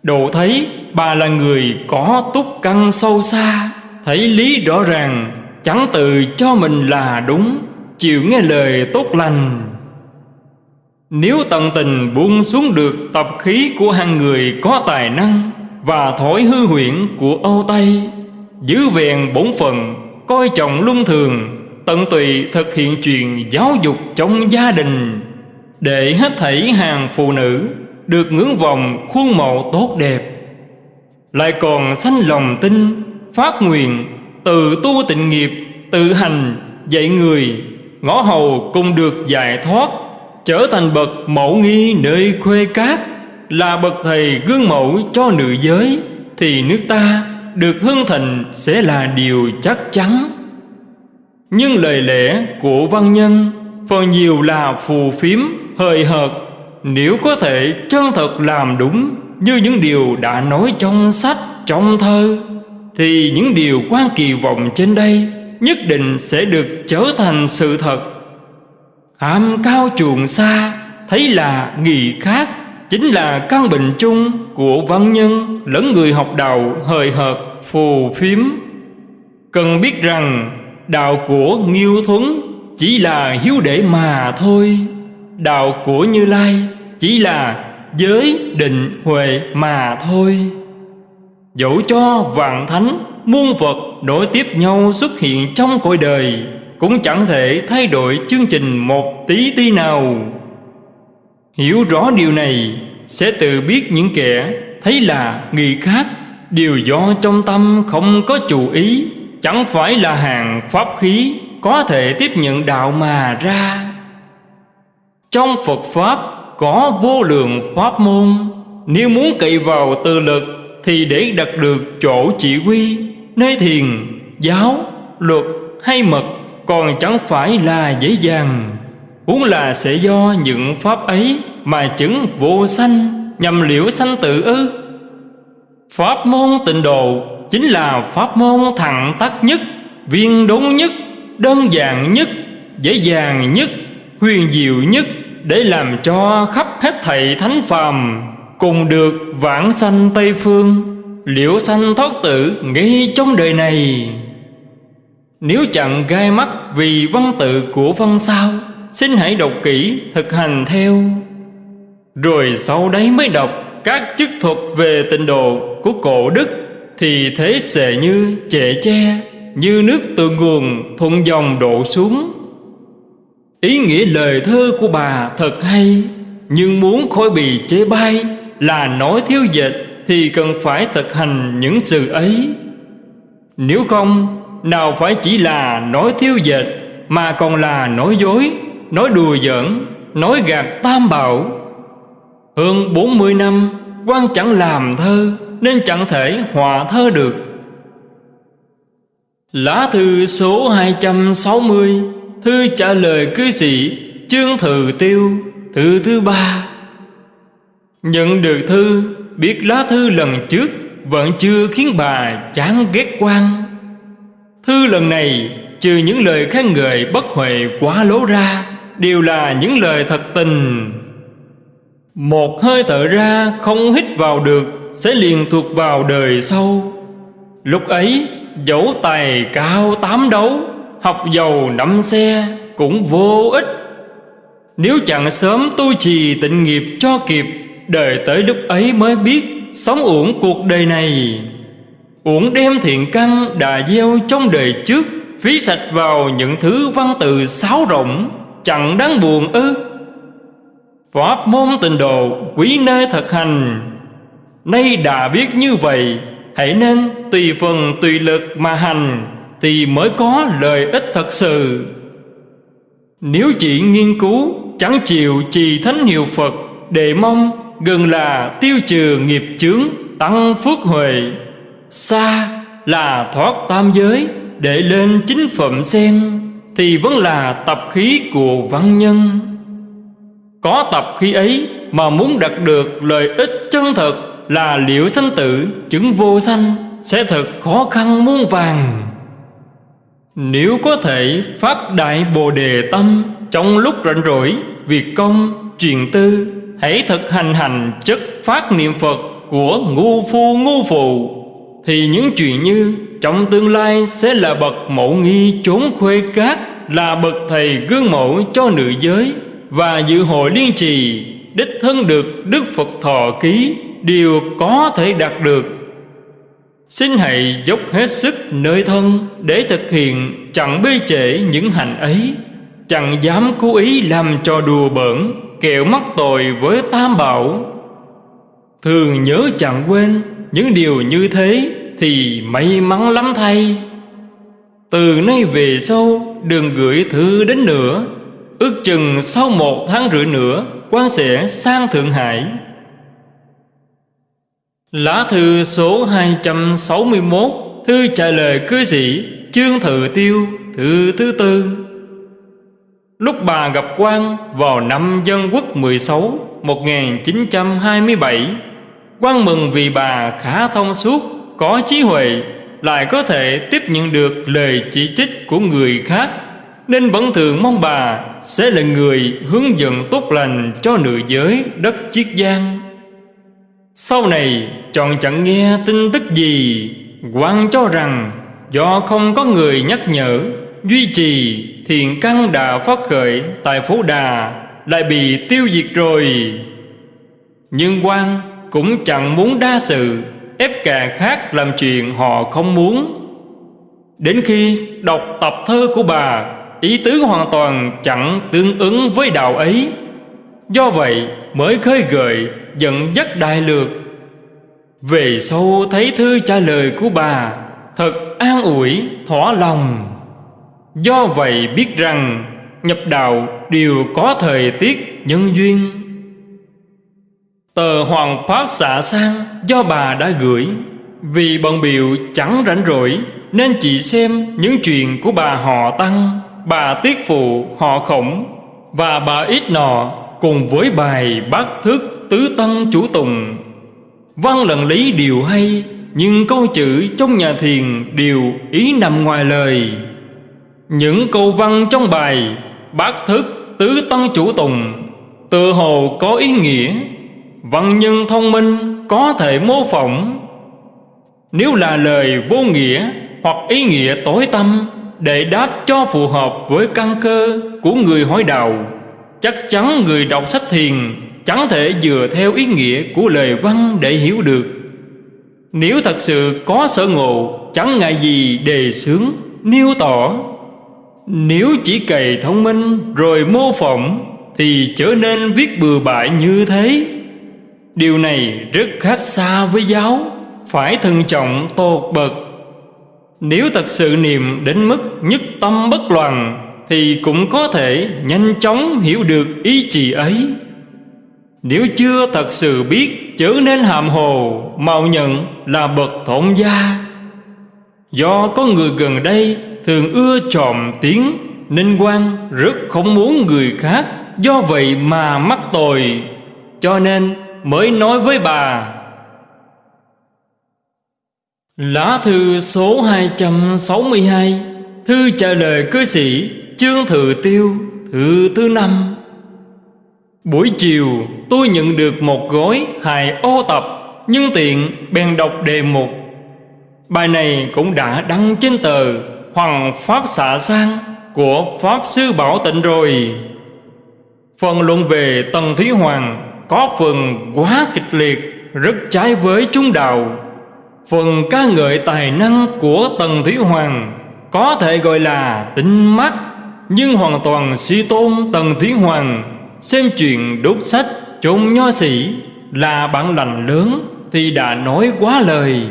Độ thấy bà là người có túc căn sâu xa, Thấy lý rõ ràng, Chẳng tự cho mình là đúng, Chịu nghe lời tốt lành nếu tận tình buông xuống được tập khí của hàng người có tài năng Và thổi hư huyễn của Âu Tây, Giữ vẹn bổn phận, Coi trọng luân thường, Tận tùy thực hiện truyền giáo dục trong gia đình, Để hết thảy hàng phụ nữ được ngưỡng vòng khuôn mẫu tốt đẹp. Lại còn sanh lòng tin, phát nguyện, từ tu tịnh nghiệp, tự hành, dạy người, ngõ hầu cùng được giải thoát trở thành bậc mẫu nghi nơi khuê cát là bậc thầy gương mẫu cho nữ giới thì nước ta được hưng thịnh sẽ là điều chắc chắn. Nhưng lời lẽ của văn nhân phần nhiều là phù phiếm hời hợt. Nếu có thể chân thật làm đúng Như những điều đã nói trong sách, trong thơ Thì những điều quan kỳ vọng trên đây Nhất định sẽ được trở thành sự thật. Ham cao chuồng xa, Thấy là nghị khác, Chính là căn bệnh chung của văn nhân Lẫn người học đạo hời hợt, phù phiếm. Cần biết rằng, đạo của Nghiêu Thuấn Chỉ là hiếu để mà thôi. Đạo của Như Lai chỉ là giới định huệ mà thôi. Dẫu cho vạn thánh, muôn vật nối tiếp nhau xuất hiện trong cõi đời cũng chẳng thể thay đổi chương trình một tí tí nào. Hiểu rõ điều này sẽ tự biết những kẻ thấy là người khác đều do trong tâm không có chủ ý Chẳng phải là hàng pháp khí có thể tiếp nhận đạo mà ra. Trong Phật Pháp có vô lượng pháp môn Nếu muốn cậy vào tự lực Thì để đặt được chỗ chỉ huy Nơi thiền, giáo, luật hay mật. Còn chẳng phải là dễ dàng. Huống là sẽ do những pháp ấy Mà chứng vô sanh Nhằm liễu sanh tự ư. Pháp môn tịnh độ Chính là pháp môn thẳng tắc nhất, Viên đúng nhất, Đơn giản nhất, Dễ dàng nhất, Huyền diệu nhất Để làm cho khắp hết thảy thánh phàm Cùng được vãng sanh Tây Phương, Liễu sanh thoát tử ngay trong đời này. Nếu chẳng gai mắt vì văn tự của văn sao Xin hãy đọc kỹ thực hành theo. Rồi sau đấy mới đọc các chức thuật về tịnh độ của cổ đức Thì thế sẽ như trẻ tre, Như nước từ nguồn thuận dòng đổ xuống. Ý nghĩa lời thơ của bà thật hay Nhưng muốn khỏi bị chế bai Là nói thiếu dịch Thì cần phải thực hành những sự ấy. Nếu không nào phải chỉ là nói thiếu dịch Mà còn là nói dối, Nói đùa giỡn, Nói gạt tam bảo. Hơn 40 năm, quan chẳng làm thơ, Nên chẳng thể hòa thơ được. Lá thư số 260 Thư trả lời cư sĩ Trương thừ Tiêu, Thư thứ ba. Nhận được thư, Biết lá thư lần trước Vẫn chưa khiến bà chán ghét quan. Thư lần này, Trừ những lời khen ngợi bất huệ quá lố ra, Đều là những lời thật tình. Một hơi thở ra, không hít vào được, Sẽ liền thuộc vào đời sau. Lúc ấy, dẫu tài cao tám đấu, Học giàu năm xe cũng vô ích. Nếu chẳng sớm tu trì tịnh nghiệp cho kịp Đời tới lúc ấy mới biết Sống uổng cuộc đời này. Uổng đem thiện căn đà gieo trong đời trước, Phí sạch vào những thứ văn từ sáo rộng Chẳng đáng buồn ư. Pháp môn tình độ, quý nơi thực hành. Nay đã biết như vậy, Hãy nên tùy phần tùy lực mà hành, Thì mới có lợi ích thật sự. Nếu chỉ nghiên cứu, Chẳng chịu trì thánh hiệu Phật, Để mong gần là tiêu trừ nghiệp chướng, Tăng phước huệ. Xa là thoát tam giới Để lên chính phẩm sen Thì vẫn là tập khí của văn nhân. Có tập khí ấy mà muốn đạt được lợi ích chân thật Là liệu sanh tử chứng vô sanh Sẽ thật khó khăn muôn vàng Nếu có thể phát đại bồ đề tâm Trong lúc rảnh rỗi Việc công, truyền tư Hãy thực hành hành chất phát niệm Phật Của ngu phu ngu phụ. Thì những chuyện như, Trong tương lai sẽ là bậc mẫu nghi trốn khuê cát, Là bậc thầy gương mẫu cho nữ giới, Và dự hội liên trì, Đích thân được Đức Phật thọ ký Đều có thể đạt được. Xin hãy dốc hết sức nơi thân Để thực hiện chẳng bê trễ những hành ấy. Chẳng dám cố ý làm cho đùa bỡn Kẹo mắc tội với tam bảo. Thường nhớ chẳng quên những điều như thế Thì may mắn lắm thay. Từ nay về sau Đừng gửi thư đến nữa Ước chừng sau một tháng rưỡi nữa, quan sẽ sang Thượng Hải. Lá thư số 261 Thư trả lời cư sĩ Trương Thự Tiêu, Thư thứ tư. Lúc bà gặp quan vào năm Dân Quốc 16 1927 quan mừng vì bà khá thông suốt, Có trí huệ, Lại có thể tiếp nhận được lời chỉ trích của người khác. Nên vẫn thường mong bà Sẽ là người hướng dẫn tốt lành Cho nữ giới đất Chiết Giang. Sau này, chọn chẳng nghe tin tức gì quan cho rằng Do không có người nhắc nhở, Duy trì thiện căn đã phát khởi tại phố đà, lại bị tiêu diệt rồi. Nhưng quan cũng chẳng muốn đa sự, ép kẻ khác làm chuyện họ không muốn. Đến khi đọc tập thơ của bà, ý tứ hoàn toàn chẳng tương ứng với đạo ấy. Do vậy mới khơi gợi dẫn dắt đại lược. Về sau thấy thư trả lời của bà, thật an ủi, thỏa lòng. Do vậy biết rằng nhập đạo đều có thời tiết nhân duyên. Tờ Hoàng Pháp xạ sang, do bà đã gửi. Vì bận biểu chẳng rảnh rỗi, Nên chỉ xem những chuyện của bà họ Tăng. Bà Tiết Phụ, họ Khổng. Và bà Ít Nọ, Cùng với bài bát thức tứ tân chủ tùng. Văn lần lý điều hay, Nhưng câu chữ trong nhà thiền đều ý nằm ngoài lời. Những câu văn trong bài bát thức tứ tân chủ tùng Tự hồ có ý nghĩa. Văn nhân thông minh có thể mô phỏng. Nếu là lời vô nghĩa hoặc ý nghĩa tối tâm Để đáp cho phù hợp với căn cơ của người hỏi đạo Chắc chắn người đọc sách thiền Chẳng thể dựa theo ý nghĩa của lời văn để hiểu được. Nếu thật sự có sở ngộ Chẳng ngại gì đề xướng, nêu tỏ Nếu chỉ cày thông minh rồi mô phỏng Thì trở nên viết bừa bãi như thế. Điều này rất khác xa với giáo. Phải thận trọng tột bậc. Nếu thật sự niệm đến mức nhất tâm bất loạn, Thì cũng có thể nhanh chóng hiểu được ý chỉ ấy. Nếu chưa thật sự biết chớ nên hàm hồ, Mạo nhận là bậc thổn gia. Do có người gần đây thường ưa trộm tiếng, Nên quan rất không muốn người khác Do vậy mà mắc tội. Cho nên mới nói với bà. Lá thư số 262 Thư trả lời cư sĩ Trương Thừa Tiêu, Thư thứ năm. Buổi chiều, tôi nhận được một gói hài ô tập, Nhưng tiện bèn đọc đề mục. Bài này cũng đã đăng trên tờ Hoàng Pháp xạ sang Của Pháp Sư Bảo Tịnh rồi. Phần luận về Tần Thúy Hoàng có phần quá kịch liệt, rất trái với chúng đạo. Phần ca ngợi tài năng của tần thủy hoàng có thể gọi là tinh mắt, nhưng hoàn toàn suy tôn tần thủy hoàng xem chuyện đốt sách trộm nho sĩ là bản lành lớn thì đã nói quá lời.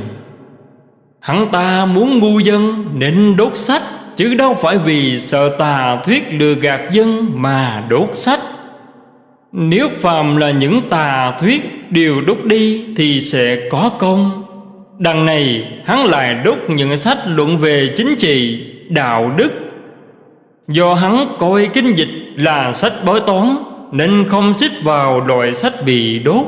Hắn ta muốn ngu dân nên đốt sách, chứ đâu phải vì sợ tà thuyết lừa gạt dân mà đốt sách nếu phàm là những tà thuyết đều đốt đi thì sẽ có công. Đằng này hắn lại đốt những sách luận về chính trị, đạo đức. Do hắn coi kinh dịch là sách bói toán Nên không xích vào loại sách bị đốt.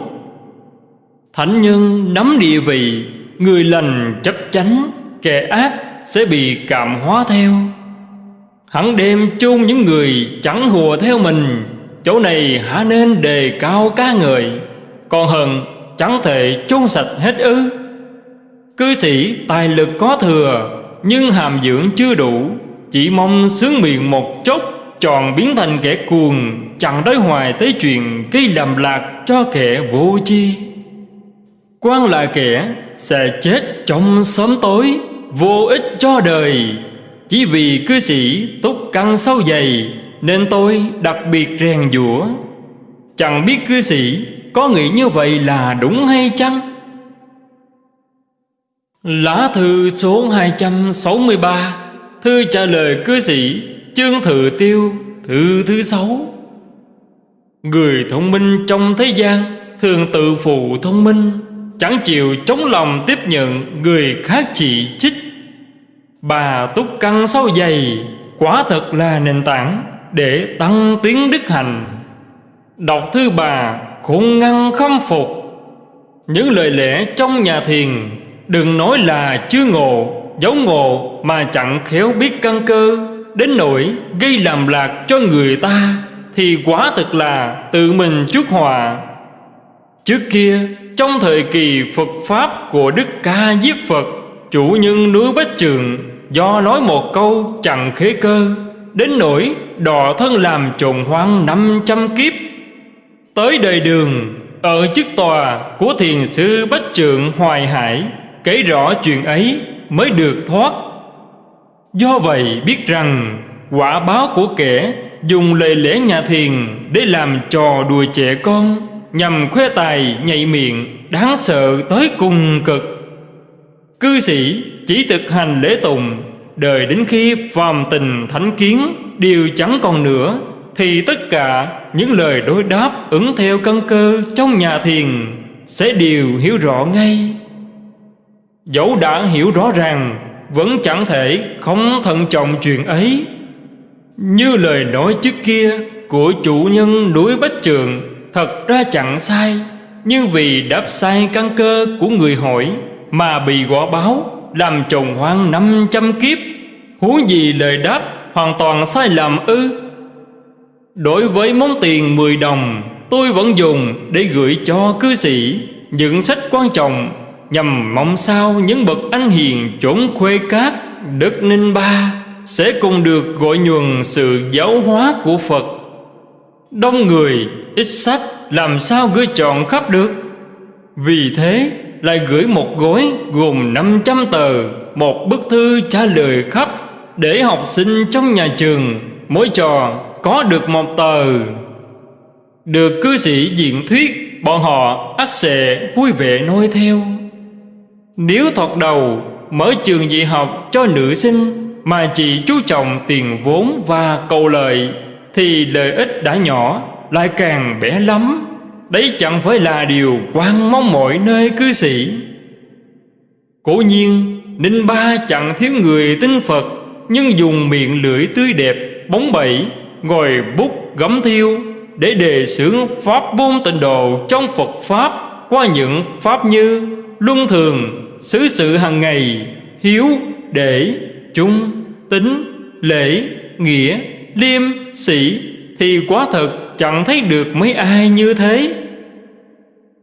Thánh nhân nắm địa vị Người lành chấp chánh Kẻ ác sẽ bị cảm hóa theo. Hắn đem chôn những người chẳng hùa theo mình Chỗ này hả nên đề cao cá người Còn hơn chẳng thể chôn sạch hết ư. Cư sĩ tài lực có thừa, Nhưng hàm dưỡng chưa đủ, Chỉ mong sướng miệng một chốc Tròn biến thành kẻ cuồng, Chẳng đối hoài tới chuyện Gây làm lạc cho kẻ vô chi quan là kẻ Sẽ chết trong sớm tối, Vô ích cho đời. Chỉ vì cư sĩ túc căng sâu dày nên tôi đặc biệt rèn giũa. Chẳng biết cư sĩ Có nghĩ như vậy là đúng hay chăng? Lá thư số 263 Thư trả lời cư sĩ Chương Thự Tiêu, Thư thứ sáu. Người thông minh trong thế gian Thường tự phụ thông minh, Chẳng chịu chống lòng tiếp nhận Người khác chỉ trích. Bà túc căng sâu dày, Quả thật là nền tảng để tăng tiến đức hành. Đọc thư bà khôn ngăn khâm phục. Những lời lẽ trong nhà thiền, Đừng nói là chưa ngộ, Giấu ngộ mà chẳng khéo biết căn cơ, Đến nỗi gây làm lạc cho người ta, Thì quả thực là tự mình chuốc hòa Trước kia, trong thời kỳ Phật Pháp của Đức Ca Diếp Phật, Chủ nhân núi Bách Trường, Do nói một câu chẳng khế cơ. Đến nỗi đò thân làm trồn hoang năm trăm kiếp. Tới đời đường, Ở chức tòa của thiền sư Bách Trượng Hoài Hải, Kể rõ chuyện ấy mới được thoát. Do vậy biết rằng, Quả báo của kẻ Dùng lời lẽ nhà thiền Để làm trò đùa trẻ con, Nhằm khoe tài nhạy miệng, Đáng sợ tới cùng cực. Cư sĩ chỉ thực hành lễ tùng Đời đến khi phàm tình thánh kiến Đều chẳng còn nữa, Thì tất cả những lời đối đáp ứng theo căn cơ trong nhà thiền Sẽ đều hiểu rõ ngay. Dẫu đã hiểu rõ ràng, Vẫn chẳng thể không thận trọng chuyện ấy. Như lời nói trước kia Của chủ nhân núi Bách Trường, Thật ra chẳng sai, Nhưng vì đáp sai căn cơ của người hỏi Mà bị quả báo làm trồng hoang năm trăm kiếp, Huống gì lời đáp hoàn toàn sai lầm ư? Đối với món tiền 10 đồng, Tôi vẫn dùng để gửi cho cư sĩ Những sách quan trọng Nhằm mong sao những bậc anh hiền chốn khuê cát Đất Ninh Ba Sẽ cùng được gọi nhuần sự giáo hóa của Phật. Đông người, ít sách, làm sao gửi chọn khắp được? Vì thế lại gửi một gói gồm 500 tờ, Một bức thư trả lời khắp Để học sinh trong nhà trường. Mỗi trò có được một tờ. Được cư sĩ diện thuyết, Bọn họ ắt sẽ vui vẻ noi theo. Nếu thoạt đầu mở trường dạy học cho nữ sinh Mà chỉ chú trọng tiền vốn và cầu lợi Thì lợi ích đã nhỏ, lại càng bé lắm. Đấy chẳng phải là điều quan mong mọi nơi cư sĩ. Cố nhiên, Ninh Ba chẳng thiếu người tin Phật, Nhưng dùng miệng lưỡi tươi đẹp, Bóng bẩy, Ngồi bút gấm thiêu Để đề xướng Pháp môn tịnh độ Trong Phật Pháp Qua những Pháp như Luân thường, Xứ sự hàng ngày, Hiếu, Để Trung Tính, Lễ, Nghĩa, Liêm, Sĩ thì quá thật chẳng thấy được mấy ai như thế.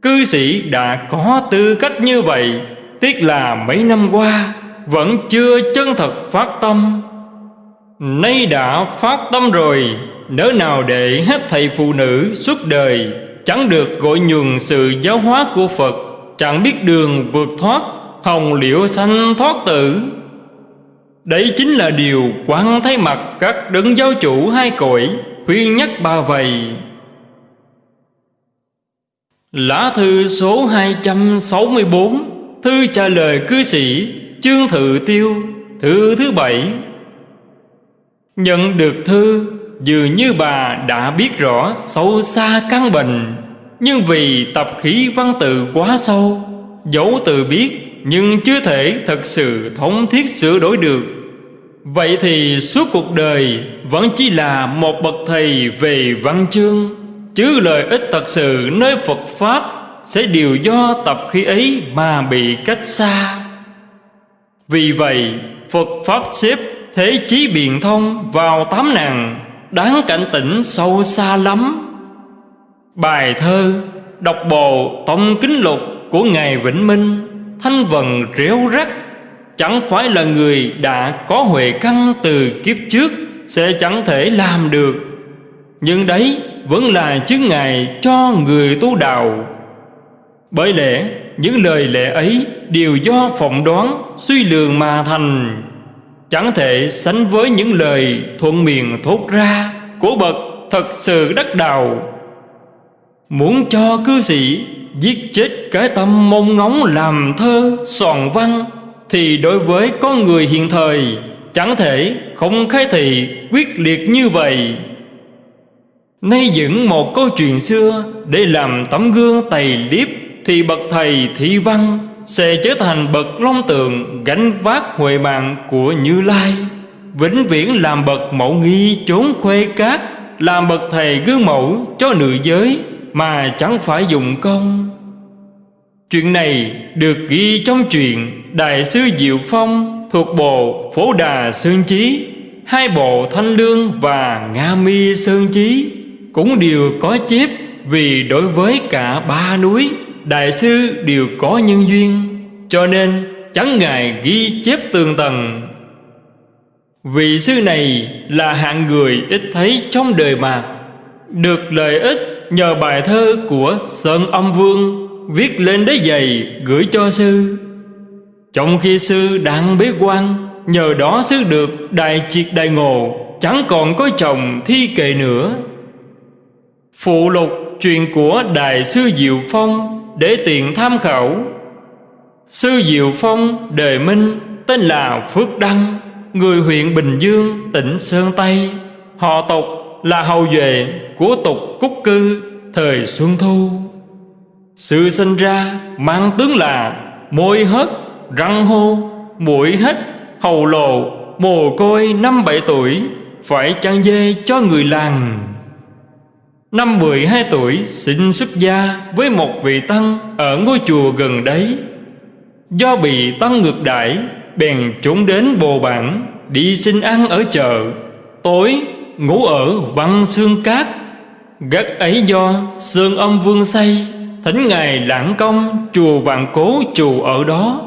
Cư sĩ đã có tư cách như vậy, Tiếc là mấy năm qua Vẫn chưa chân thật phát tâm. Nay đã phát tâm rồi, Nỡ nào để hết thầy phụ nữ suốt đời Chẳng được gọi nhường sự giáo hóa của Phật, Chẳng biết đường vượt thoát, Hồng liễu sanh thoát tử. Đấy chính là điều quan thấy mặt các đấng giáo chủ hai cõi khuyên nhắc bà vậy Lá thư số 264 Thư trả lời cư sĩ Trương Thự Tiêu, Thư thứ bảy. Nhận được thư, Dường như bà đã biết rõ sâu xa căn bệnh, Nhưng vì tập khí văn tự quá sâu Dẫu tự biết Nhưng chưa thể thật sự thống thiết sửa đổi được. Vậy thì suốt cuộc đời Vẫn chỉ là một bậc thầy về văn chương. Chứ lợi ích thật sự nơi Phật Pháp Sẽ đều do tập khí ấy mà bị cách xa. Vì vậy, Phật Pháp xếp thế chí biện thông vào tám nàng Đáng cảnh tỉnh sâu xa lắm. Bài thơ, Đọc bộ, tông kính lục của Ngài Vĩnh Minh Thanh vần réo rắc Chẳng phải là người đã có huệ căn từ kiếp trước Sẽ chẳng thể làm được. Nhưng đấy vẫn là chứng ngại cho người tu đạo. Bởi lẽ, những lời lẽ ấy đều do phỏng đoán, suy lường mà thành. Chẳng thể sánh với những lời thuận miệng thốt ra Của bậc thật sự đắc đạo. Muốn cho cư sĩ giết chết cái tâm mong ngóng làm thơ soạn văn thì đối với con người hiện thời, chẳng thể không khai thị quyết liệt như vậy. Nay dựng một câu chuyện xưa để làm tấm gương tày liếp, thì bậc thầy thị văn sẽ trở thành bậc long tượng gánh vác huệ mạng của như lai, vĩnh viễn làm bậc mẫu nghi trốn khuê cát, làm bậc thầy gương mẫu cho nữ giới mà chẳng phải dùng công. Chuyện này được ghi trong truyện Đại sư Diệu Phong thuộc bộ Phổ Đà Sơn Chí, Hai bộ Thanh Lương và Nga Mi Sơn Chí, Cũng đều có chép vì đối với cả ba núi Đại sư đều có nhân duyên, Cho nên chẳng ngại ghi chép tường tầng Vị sư này là hạng người ít thấy trong đời mạc, Được lợi ích nhờ bài thơ của Sơn Âm Vương viết lên đế giày gửi cho sư. Trong khi sư đang bế quan, nhờ đó sư được đại triệt đại ngộ, chẳng còn có chồng thi kệ nữa. Phụ lục truyền của đại sư diệu phong để tiện tham khảo. Sư diệu phong đề minh tên là phước đăng, người huyện bình dương, tỉnh sơn tây. Họ tộc là hầu duệ của tục cúc cư, thời xuân thu. Sự sinh ra mang tướng là môi hất, răng hô, mũi hít, hầu lồ mồ côi năm bảy tuổi Phải chăn dê cho người làng? Năm 12 tuổi xin xuất gia với một vị tăng ở ngôi chùa gần đấy. Do bị tăng ngược đãi Bèn trốn đến bồ bản Đi xin ăn ở chợ. Tối ngủ ở văn xương cát. Gắt ấy do Sơn âm vương xây Thỉnh Ngài lãng công, Chùa Vạn Cố chùa ở đó.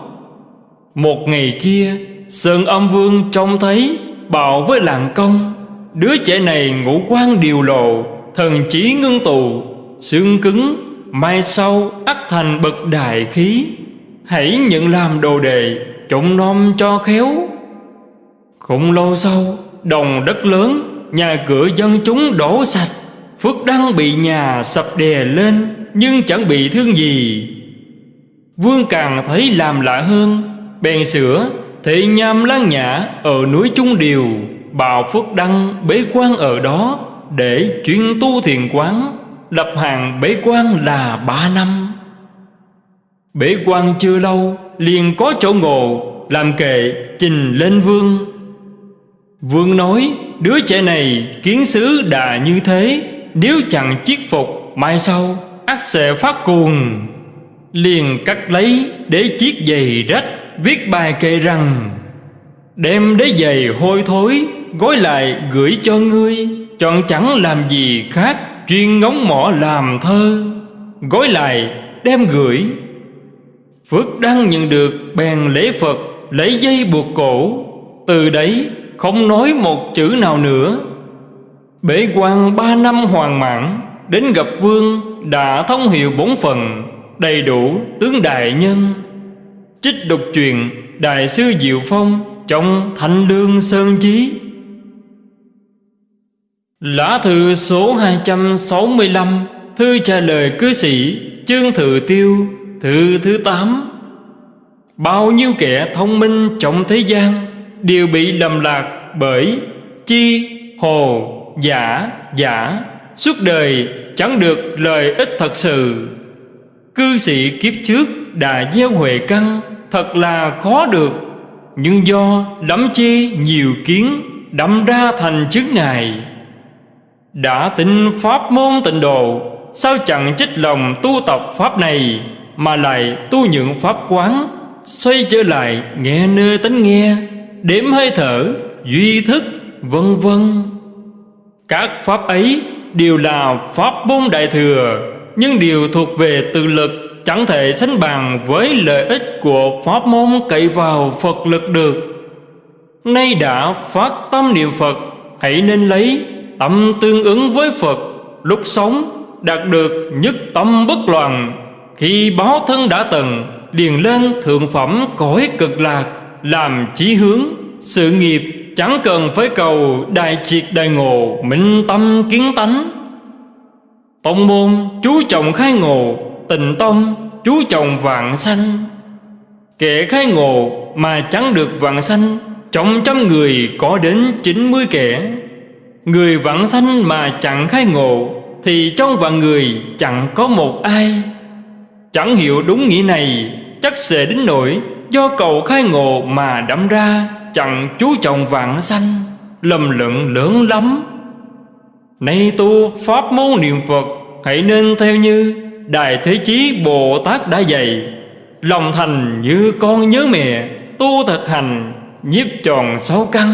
Một ngày kia, Sơn âm vương trông thấy, Bảo với lạng công, Đứa trẻ này ngũ quan điều lộ, Thần trí ngưng tụ, Xương cứng, Mai sau ắt thành bậc đại khí. Hãy nhận làm đồ đề Trộn nom cho khéo. Không lâu sau, Đồng đất lớn, Nhà cửa dân chúng đổ sạch, Phước Đăng bị nhà sập đè lên. Nhưng chẳng bị thương gì. Vương càng thấy làm lạ hơn, Bèn sửa Thị nham lan nhã ở núi Trung Điều, Bào Phước Đăng bế quan ở đó Để chuyên tu thiền quán Lập hàng bế quan là ba năm. Bế quan chưa lâu, liền có chỗ ngộ, Làm kệ, trình lên vương. Vương nói, Đứa trẻ này kiến xứ đã như thế, Nếu chẳng chiết phục, Mai sau ác sẽ phát cuồng, Liền cắt lấy Để chiếc giày rách, Viết bài kệ rằng, Đem đế giày hôi thối, Gói lại gửi cho ngươi, Chọn chẳng làm gì khác, Chuyên ngóng mỏ làm thơ, Gói lại đem gửi. Phước đang nhận được, bèn lễ Phật, Lấy dây buộc cổ, Từ đấy không nói một chữ nào nữa. Bế quan ba năm hoàn mãn Đến gặp vương đã thông hiệu bốn phần Đầy đủ tướng đại nhân. Trích đục truyền Đại sư Diệu Phong Trong Thanh Lương Sơn Chí. Lá thư số 265 Thư trả lời cư sĩ Chương Thự Tiêu Thư thứ 8 Bao nhiêu kẻ thông minh trong thế gian Đều bị lầm lạc bởi Chi, hồ, giả, giả. Suốt đời chẳng được lợi ích thật sự. Cư sĩ kiếp trước đã gieo huệ căn Thật là khó được. Nhưng do đắm chi nhiều kiến Đâm ra thành chứng ngài. Đã tin pháp môn tịnh độ, Sao chẳng trích lòng tu tập pháp này Mà lại tu những pháp quán, Xoay trở lại nghe nơi tánh nghe, Đếm hơi thở, Duy thức, vân vân. Các pháp ấy đều là pháp môn đại thừa, Nhưng đều thuộc về tự lực, Chẳng thể sánh bằng với lợi ích của pháp môn cậy vào Phật lực được. Nay đã phát tâm niệm Phật, Hãy nên lấy tâm tương ứng với Phật, Lúc sống đạt được nhất tâm bất loạn. Khi báo thân đã từng Điền lên thượng phẩm cõi cực lạc, Làm chí hướng, Sự nghiệp chẳng cần phải cầu Đại triệt đại ngộ, Minh tâm kiến tánh. Tông môn, chú trọng khai ngộ, Tình tông chú trọng vạn sanh. Kẻ khai ngộ mà chẳng được vạn sanh, Trong trăm người có đến 90 kẻ Người vạn sanh mà chẳng khai ngộ, Thì trong vạn người chẳng có một ai. Chẳng hiểu đúng nghĩa này, Chắc sẽ đến nỗi Do cầu khai ngộ mà đắm ra. Chẳng chú trọng vạn sanh, Lầm lẫn lớn lắm. Nay tu pháp môn niệm Phật, Hãy nên theo như Đại Thế Chí Bồ Tát đã dạy. Lòng thành như con nhớ mẹ, Tu thực hành, Nhiếp tròn sáu căn,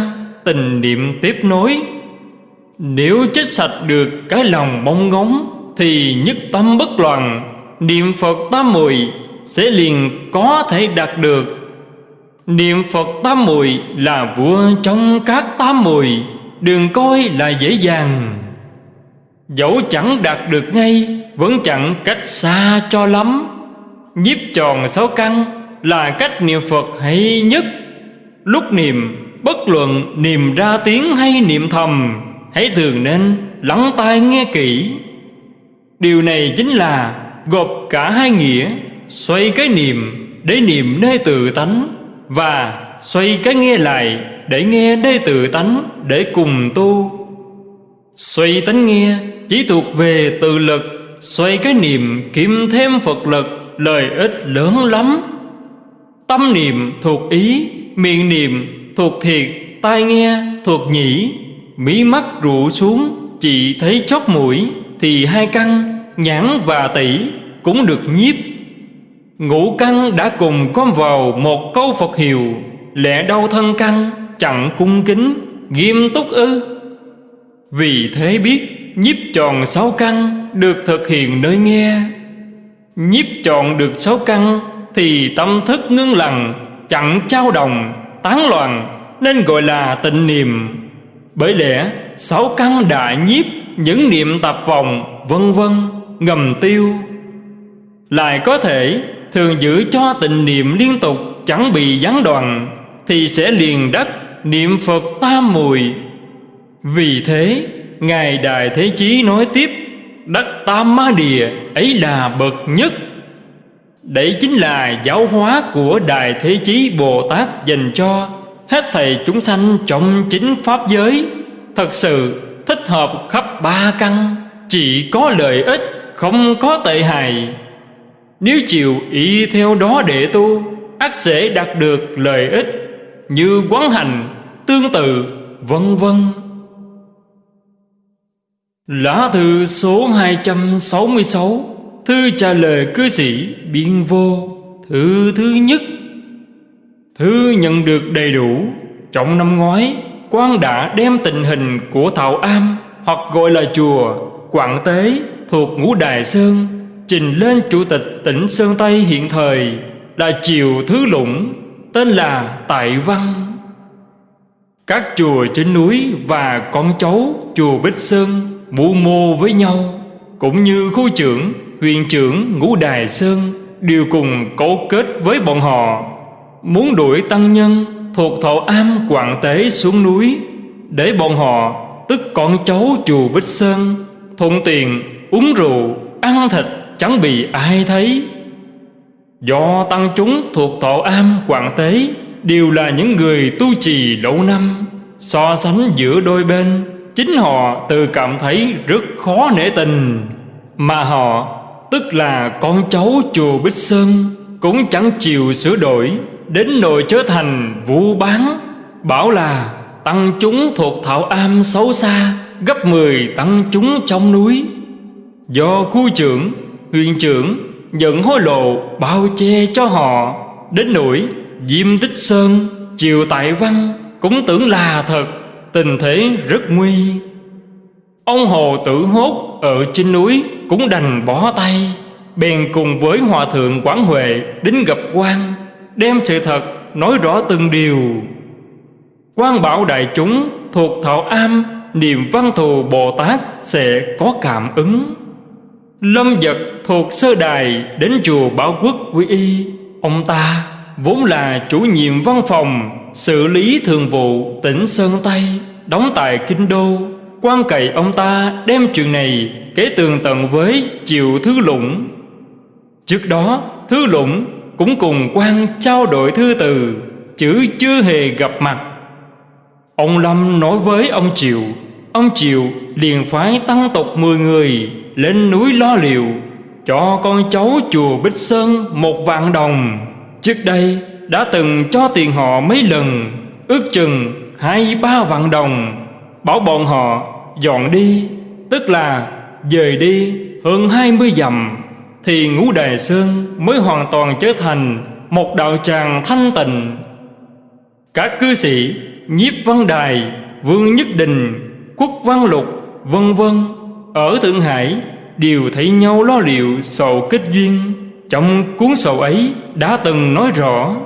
Tình niệm tiếp nối. Nếu chết sạch được cái lòng mong ngóng, Thì nhất tâm bất loạn. Niệm Phật tam mùi Sẽ liền có thể đạt được Niệm Phật tam mùi là vua trong các tam mùi. Đừng coi là dễ dàng. Dẫu chẳng đạt được ngay, Vẫn chẳng cách xa cho lắm. Nhiếp tròn sáu căn Là cách niệm Phật hay nhất. Lúc niệm, Bất luận niệm ra tiếng hay niệm thầm, Hãy thường nên lắng tai nghe kỹ. Điều này chính là Gộp cả hai nghĩa, Xoay cái niệm Để niệm nơi tự tánh. Và xoay cái nghe lại Để nghe đây tự tánh Để cùng tu. Xoay tánh nghe chỉ thuộc về tự lực, Xoay cái niệm kiếm thêm Phật lực, Lợi ích lớn lắm. Tâm niệm thuộc ý, Miệng niệm thuộc thiệt, Tai nghe thuộc nhĩ, Mí mắt rụ xuống, Chỉ thấy chót mũi Thì hai căn, nhãn và tỷ Cũng được nhiếp. Ngũ căn đã cùng con vào Một câu Phật hiệu Lẽ đau thân căn chẳng cung kính Nghiêm túc ư. Vì thế biết nhiếp tròn sáu căn Được thực hiện nơi nghe. Nhiếp tròn được sáu căn Thì tâm thức ngưng lặng Chẳng trao đồng Tán loạn Nên gọi là tịnh niệm. Bởi lẽ sáu căn đã nhiếp Những niệm tập vòng, Vân vân ngầm tiêu. Lại có thể Thường giữ cho tịnh niệm liên tục Chẳng bị gián đoạn, Thì sẽ liền đắc niệm Phật tam mùi. Vì thế, Ngài Đại Thế Chí nói tiếp, Đắc Tam Ma Địa ấy là bậc nhất. Đấy chính là giáo hóa của Đại Thế Chí Bồ Tát dành cho Hết thầy chúng sanh trong chính Pháp giới. Thật sự, thích hợp khắp ba căn, Chỉ có lợi ích, không có tệ hại. Nếu chịu ý theo đó để tu ắt sẽ đạt được lợi ích Như quán hành, tương tự, vân vân. Lá thư số 266 Thư trả lời cư sĩ Biên Vô Thư thứ nhất. Thư nhận được đầy đủ Trong năm ngoái quan đã đem tình hình của Thảo Am Hoặc gọi là chùa Quảng Tế thuộc Ngũ Đài Sơn Trình lên Chủ tịch tỉnh Sơn Tây hiện thời Là Triều Thứ Lũng Tên là Tại Văn. Các chùa trên núi và con cháu chùa Bích Sơn mưu mô với nhau Cũng như khu trưởng, huyện trưởng Ngũ Đài Sơn Đều cùng cấu kết với bọn họ. Muốn đuổi tăng nhân thuộc thọ am quảng tế xuống núi Để bọn họ tức con cháu chùa Bích Sơn Thuận tiền uống rượu, ăn thịt chẳng bị ai thấy. Do tăng chúng thuộc thọ am quảng tế Đều là những người tu trì lâu năm So sánh giữa đôi bên Chính họ tự cảm thấy rất khó nể tình. Mà họ tức là con cháu chùa Bích Sơn Cũng chẳng chịu sửa đổi Đến nỗi trở thành vu bán Bảo là tăng chúng thuộc thảo am xấu xa Gấp mười tăng chúng trong núi. Do khu trưởng, huyện trưởng Nhận hối lộ bao che cho họ. Đến nỗi Diêm Tích Sơn, Triều Tại Văn Cũng tưởng là thật Tình thế rất nguy. Ông Hồ Tử Hốt ở trên núi Cũng đành bỏ tay Bèn cùng với Hòa Thượng Quảng Huệ Đến gặp quan Đem sự thật nói rõ từng điều. Quan bảo đại chúng thuộc thọ am Niệm văn thù Bồ Tát sẽ có cảm ứng. Lâm vật thuộc sơ đài Đến chùa Bảo Quốc quy y. Ông ta vốn là chủ nhiệm văn phòng, Xử lý thường vụ tỉnh Sơn Tây, Đóng tại Kinh Đô. Quan cậy ông ta đem chuyện này Kể tường tận với Triệu Thứ Lũng Trước đó Thứ Lũng cũng cùng quan trao đổi thư từ Chứ chưa hề gặp mặt. Ông Lâm nói với ông Triệu Ông Triệu liền phái tăng tộc 10 người lên núi lo liệu, Cho con cháu chùa Bích Sơn một vạn đồng. Trước đây, đã từng cho tiền họ mấy lần, Ước chừng hai, ba vạn đồng. Bảo bọn họ dọn đi, Tức là dời đi hơn hai mươi dặm, Thì ngũ đài sơn mới hoàn toàn trở thành Một đạo tràng thanh tịnh. Các cư sĩ, Nhiếp Văn Đài, Vương Nhất Đình Quốc Văn Lục, Vân vân ở Thượng Hải, Đều thấy nhau lo liệu sầu kết duyên. Trong cuốn sầu ấy đã từng nói rõ,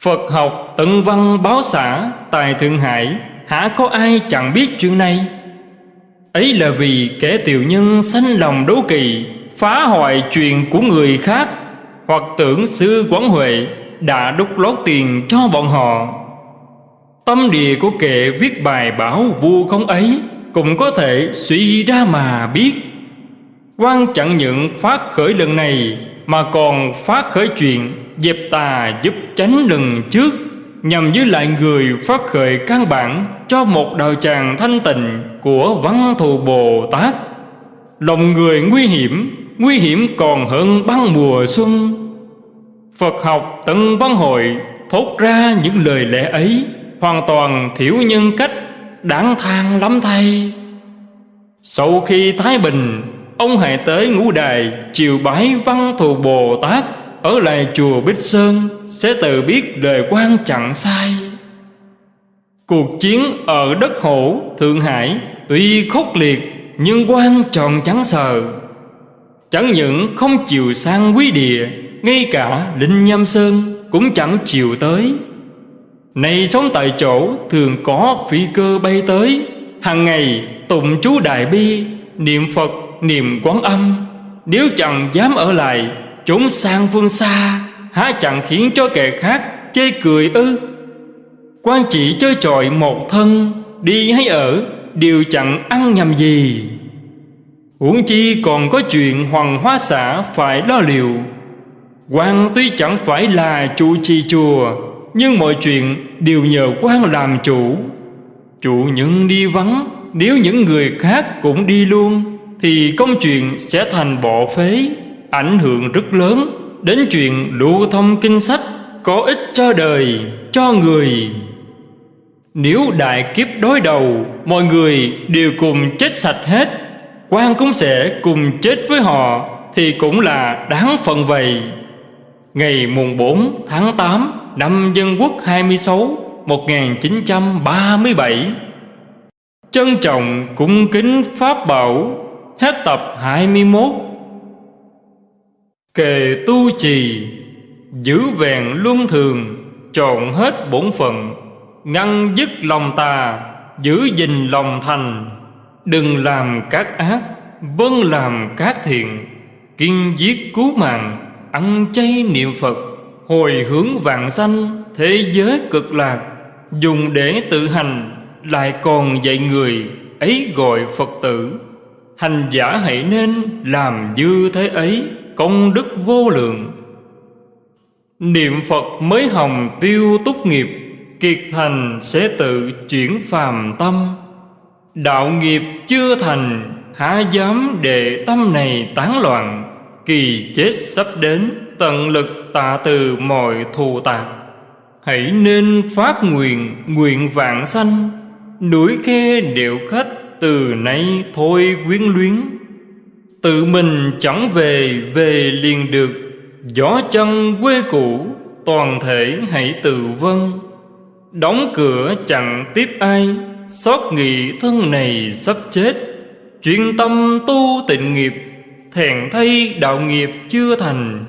Phật học tận văn báo xã tại Thượng Hải, Hả có ai chẳng biết chuyện này? Ấy là vì kẻ tiểu nhân sanh lòng đố kỵ, Phá hoại chuyện của người khác, Hoặc tưởng sư Quán Huệ Đã đúc lót tiền cho bọn họ. Tâm địa của kẻ viết bài báo vu không ấy cũng có thể suy ra mà biết. Quan chẳng những phát khởi lần này, Mà còn phát khởi chuyện Dẹp tà giúp tránh lần trước, Nhằm giữ lại người phát khởi căn bản Cho một đạo tràng thanh tịnh Của văn thù Bồ Tát. Lòng người nguy hiểm Nguy hiểm còn hơn băng mùa xuân. Phật học tận văn hội Thốt ra những lời lẽ ấy, Hoàn toàn thiểu nhân cách. Đáng than lắm thay. Sau khi Thái Bình, Ông hãy tới ngũ đài Chiều bái văn thù Bồ Tát Ở lại chùa Bích Sơn, Sẽ tự biết đời quan chẳng sai. Cuộc chiến ở đất hổ, Thượng Hải Tuy khốc liệt Nhưng quan tròn trắng sờ. Chẳng những không chịu sang quý địa, Ngay cả Linh Nhâm Sơn Cũng chẳng chịu tới. Này sống tại chỗ Thường có phi cơ bay tới. Hàng ngày tụng chú Đại Bi Niệm Phật, niệm quán âm. Nếu chẳng dám ở lại Trốn sang phương xa Há chẳng khiến cho kẻ khác chê cười ư? Quan chỉ chơi trọi một thân Đi hay ở Đều chẳng ăn nhầm gì. Huống chi còn có chuyện hoàng hóa xã phải lo liệu. Quan tuy chẳng phải là chủ trì chùa nhưng mọi chuyện đều nhờ quan làm chủ. Chủ những đi vắng Nếu những người khác cũng đi luôn Thì công chuyện sẽ thành bỏ phế Ảnh hưởng rất lớn Đến chuyện lưu thông kinh sách Có ích cho đời, cho người. Nếu đại kiếp đối đầu Mọi người đều cùng chết sạch hết quan cũng sẽ cùng chết với họ Thì cũng là đáng phận vậy. Ngày mùng 4 tháng 8 năm Dân Quốc 26 1937 Trân trọng cung kính Pháp Bảo, Hết tập 21 Kề tu trì, Giữ vẹn luân thường, Trọn hết bổn phận, Ngăn dứt lòng tà, Giữ gìn lòng thành. Đừng làm các ác Vâng làm các thiện, Kiên giết cứu mạng, Ăn chay niệm Phật. Hồi hướng vạn sanh, Thế giới cực lạc, Dùng để tự hành, Lại còn dạy người, Ấy gọi Phật tử. Hành giả hãy nên làm dư thế ấy, Công đức vô lượng. Niệm Phật mới hồng tiêu túc nghiệp, Kiệt thành sẽ tự chuyển phàm tâm. Đạo nghiệp chưa thành, Há dám để tâm này tán loạn. Kỳ chết sắp đến, Tận lực tạ từ mọi thù tạc Hãy nên phát nguyện Nguyện vạn sanh. Núi khe điệu khách Từ nay thôi quyến luyến. Tự mình chẳng về Về liền được. Gió chân quê cũ, Toàn thể hãy tự vân Đóng cửa chẳng tiếp ai, Xót nghị thân này sắp chết. Chuyên tâm tu tịnh nghiệp thẹn thay đạo nghiệp chưa thành.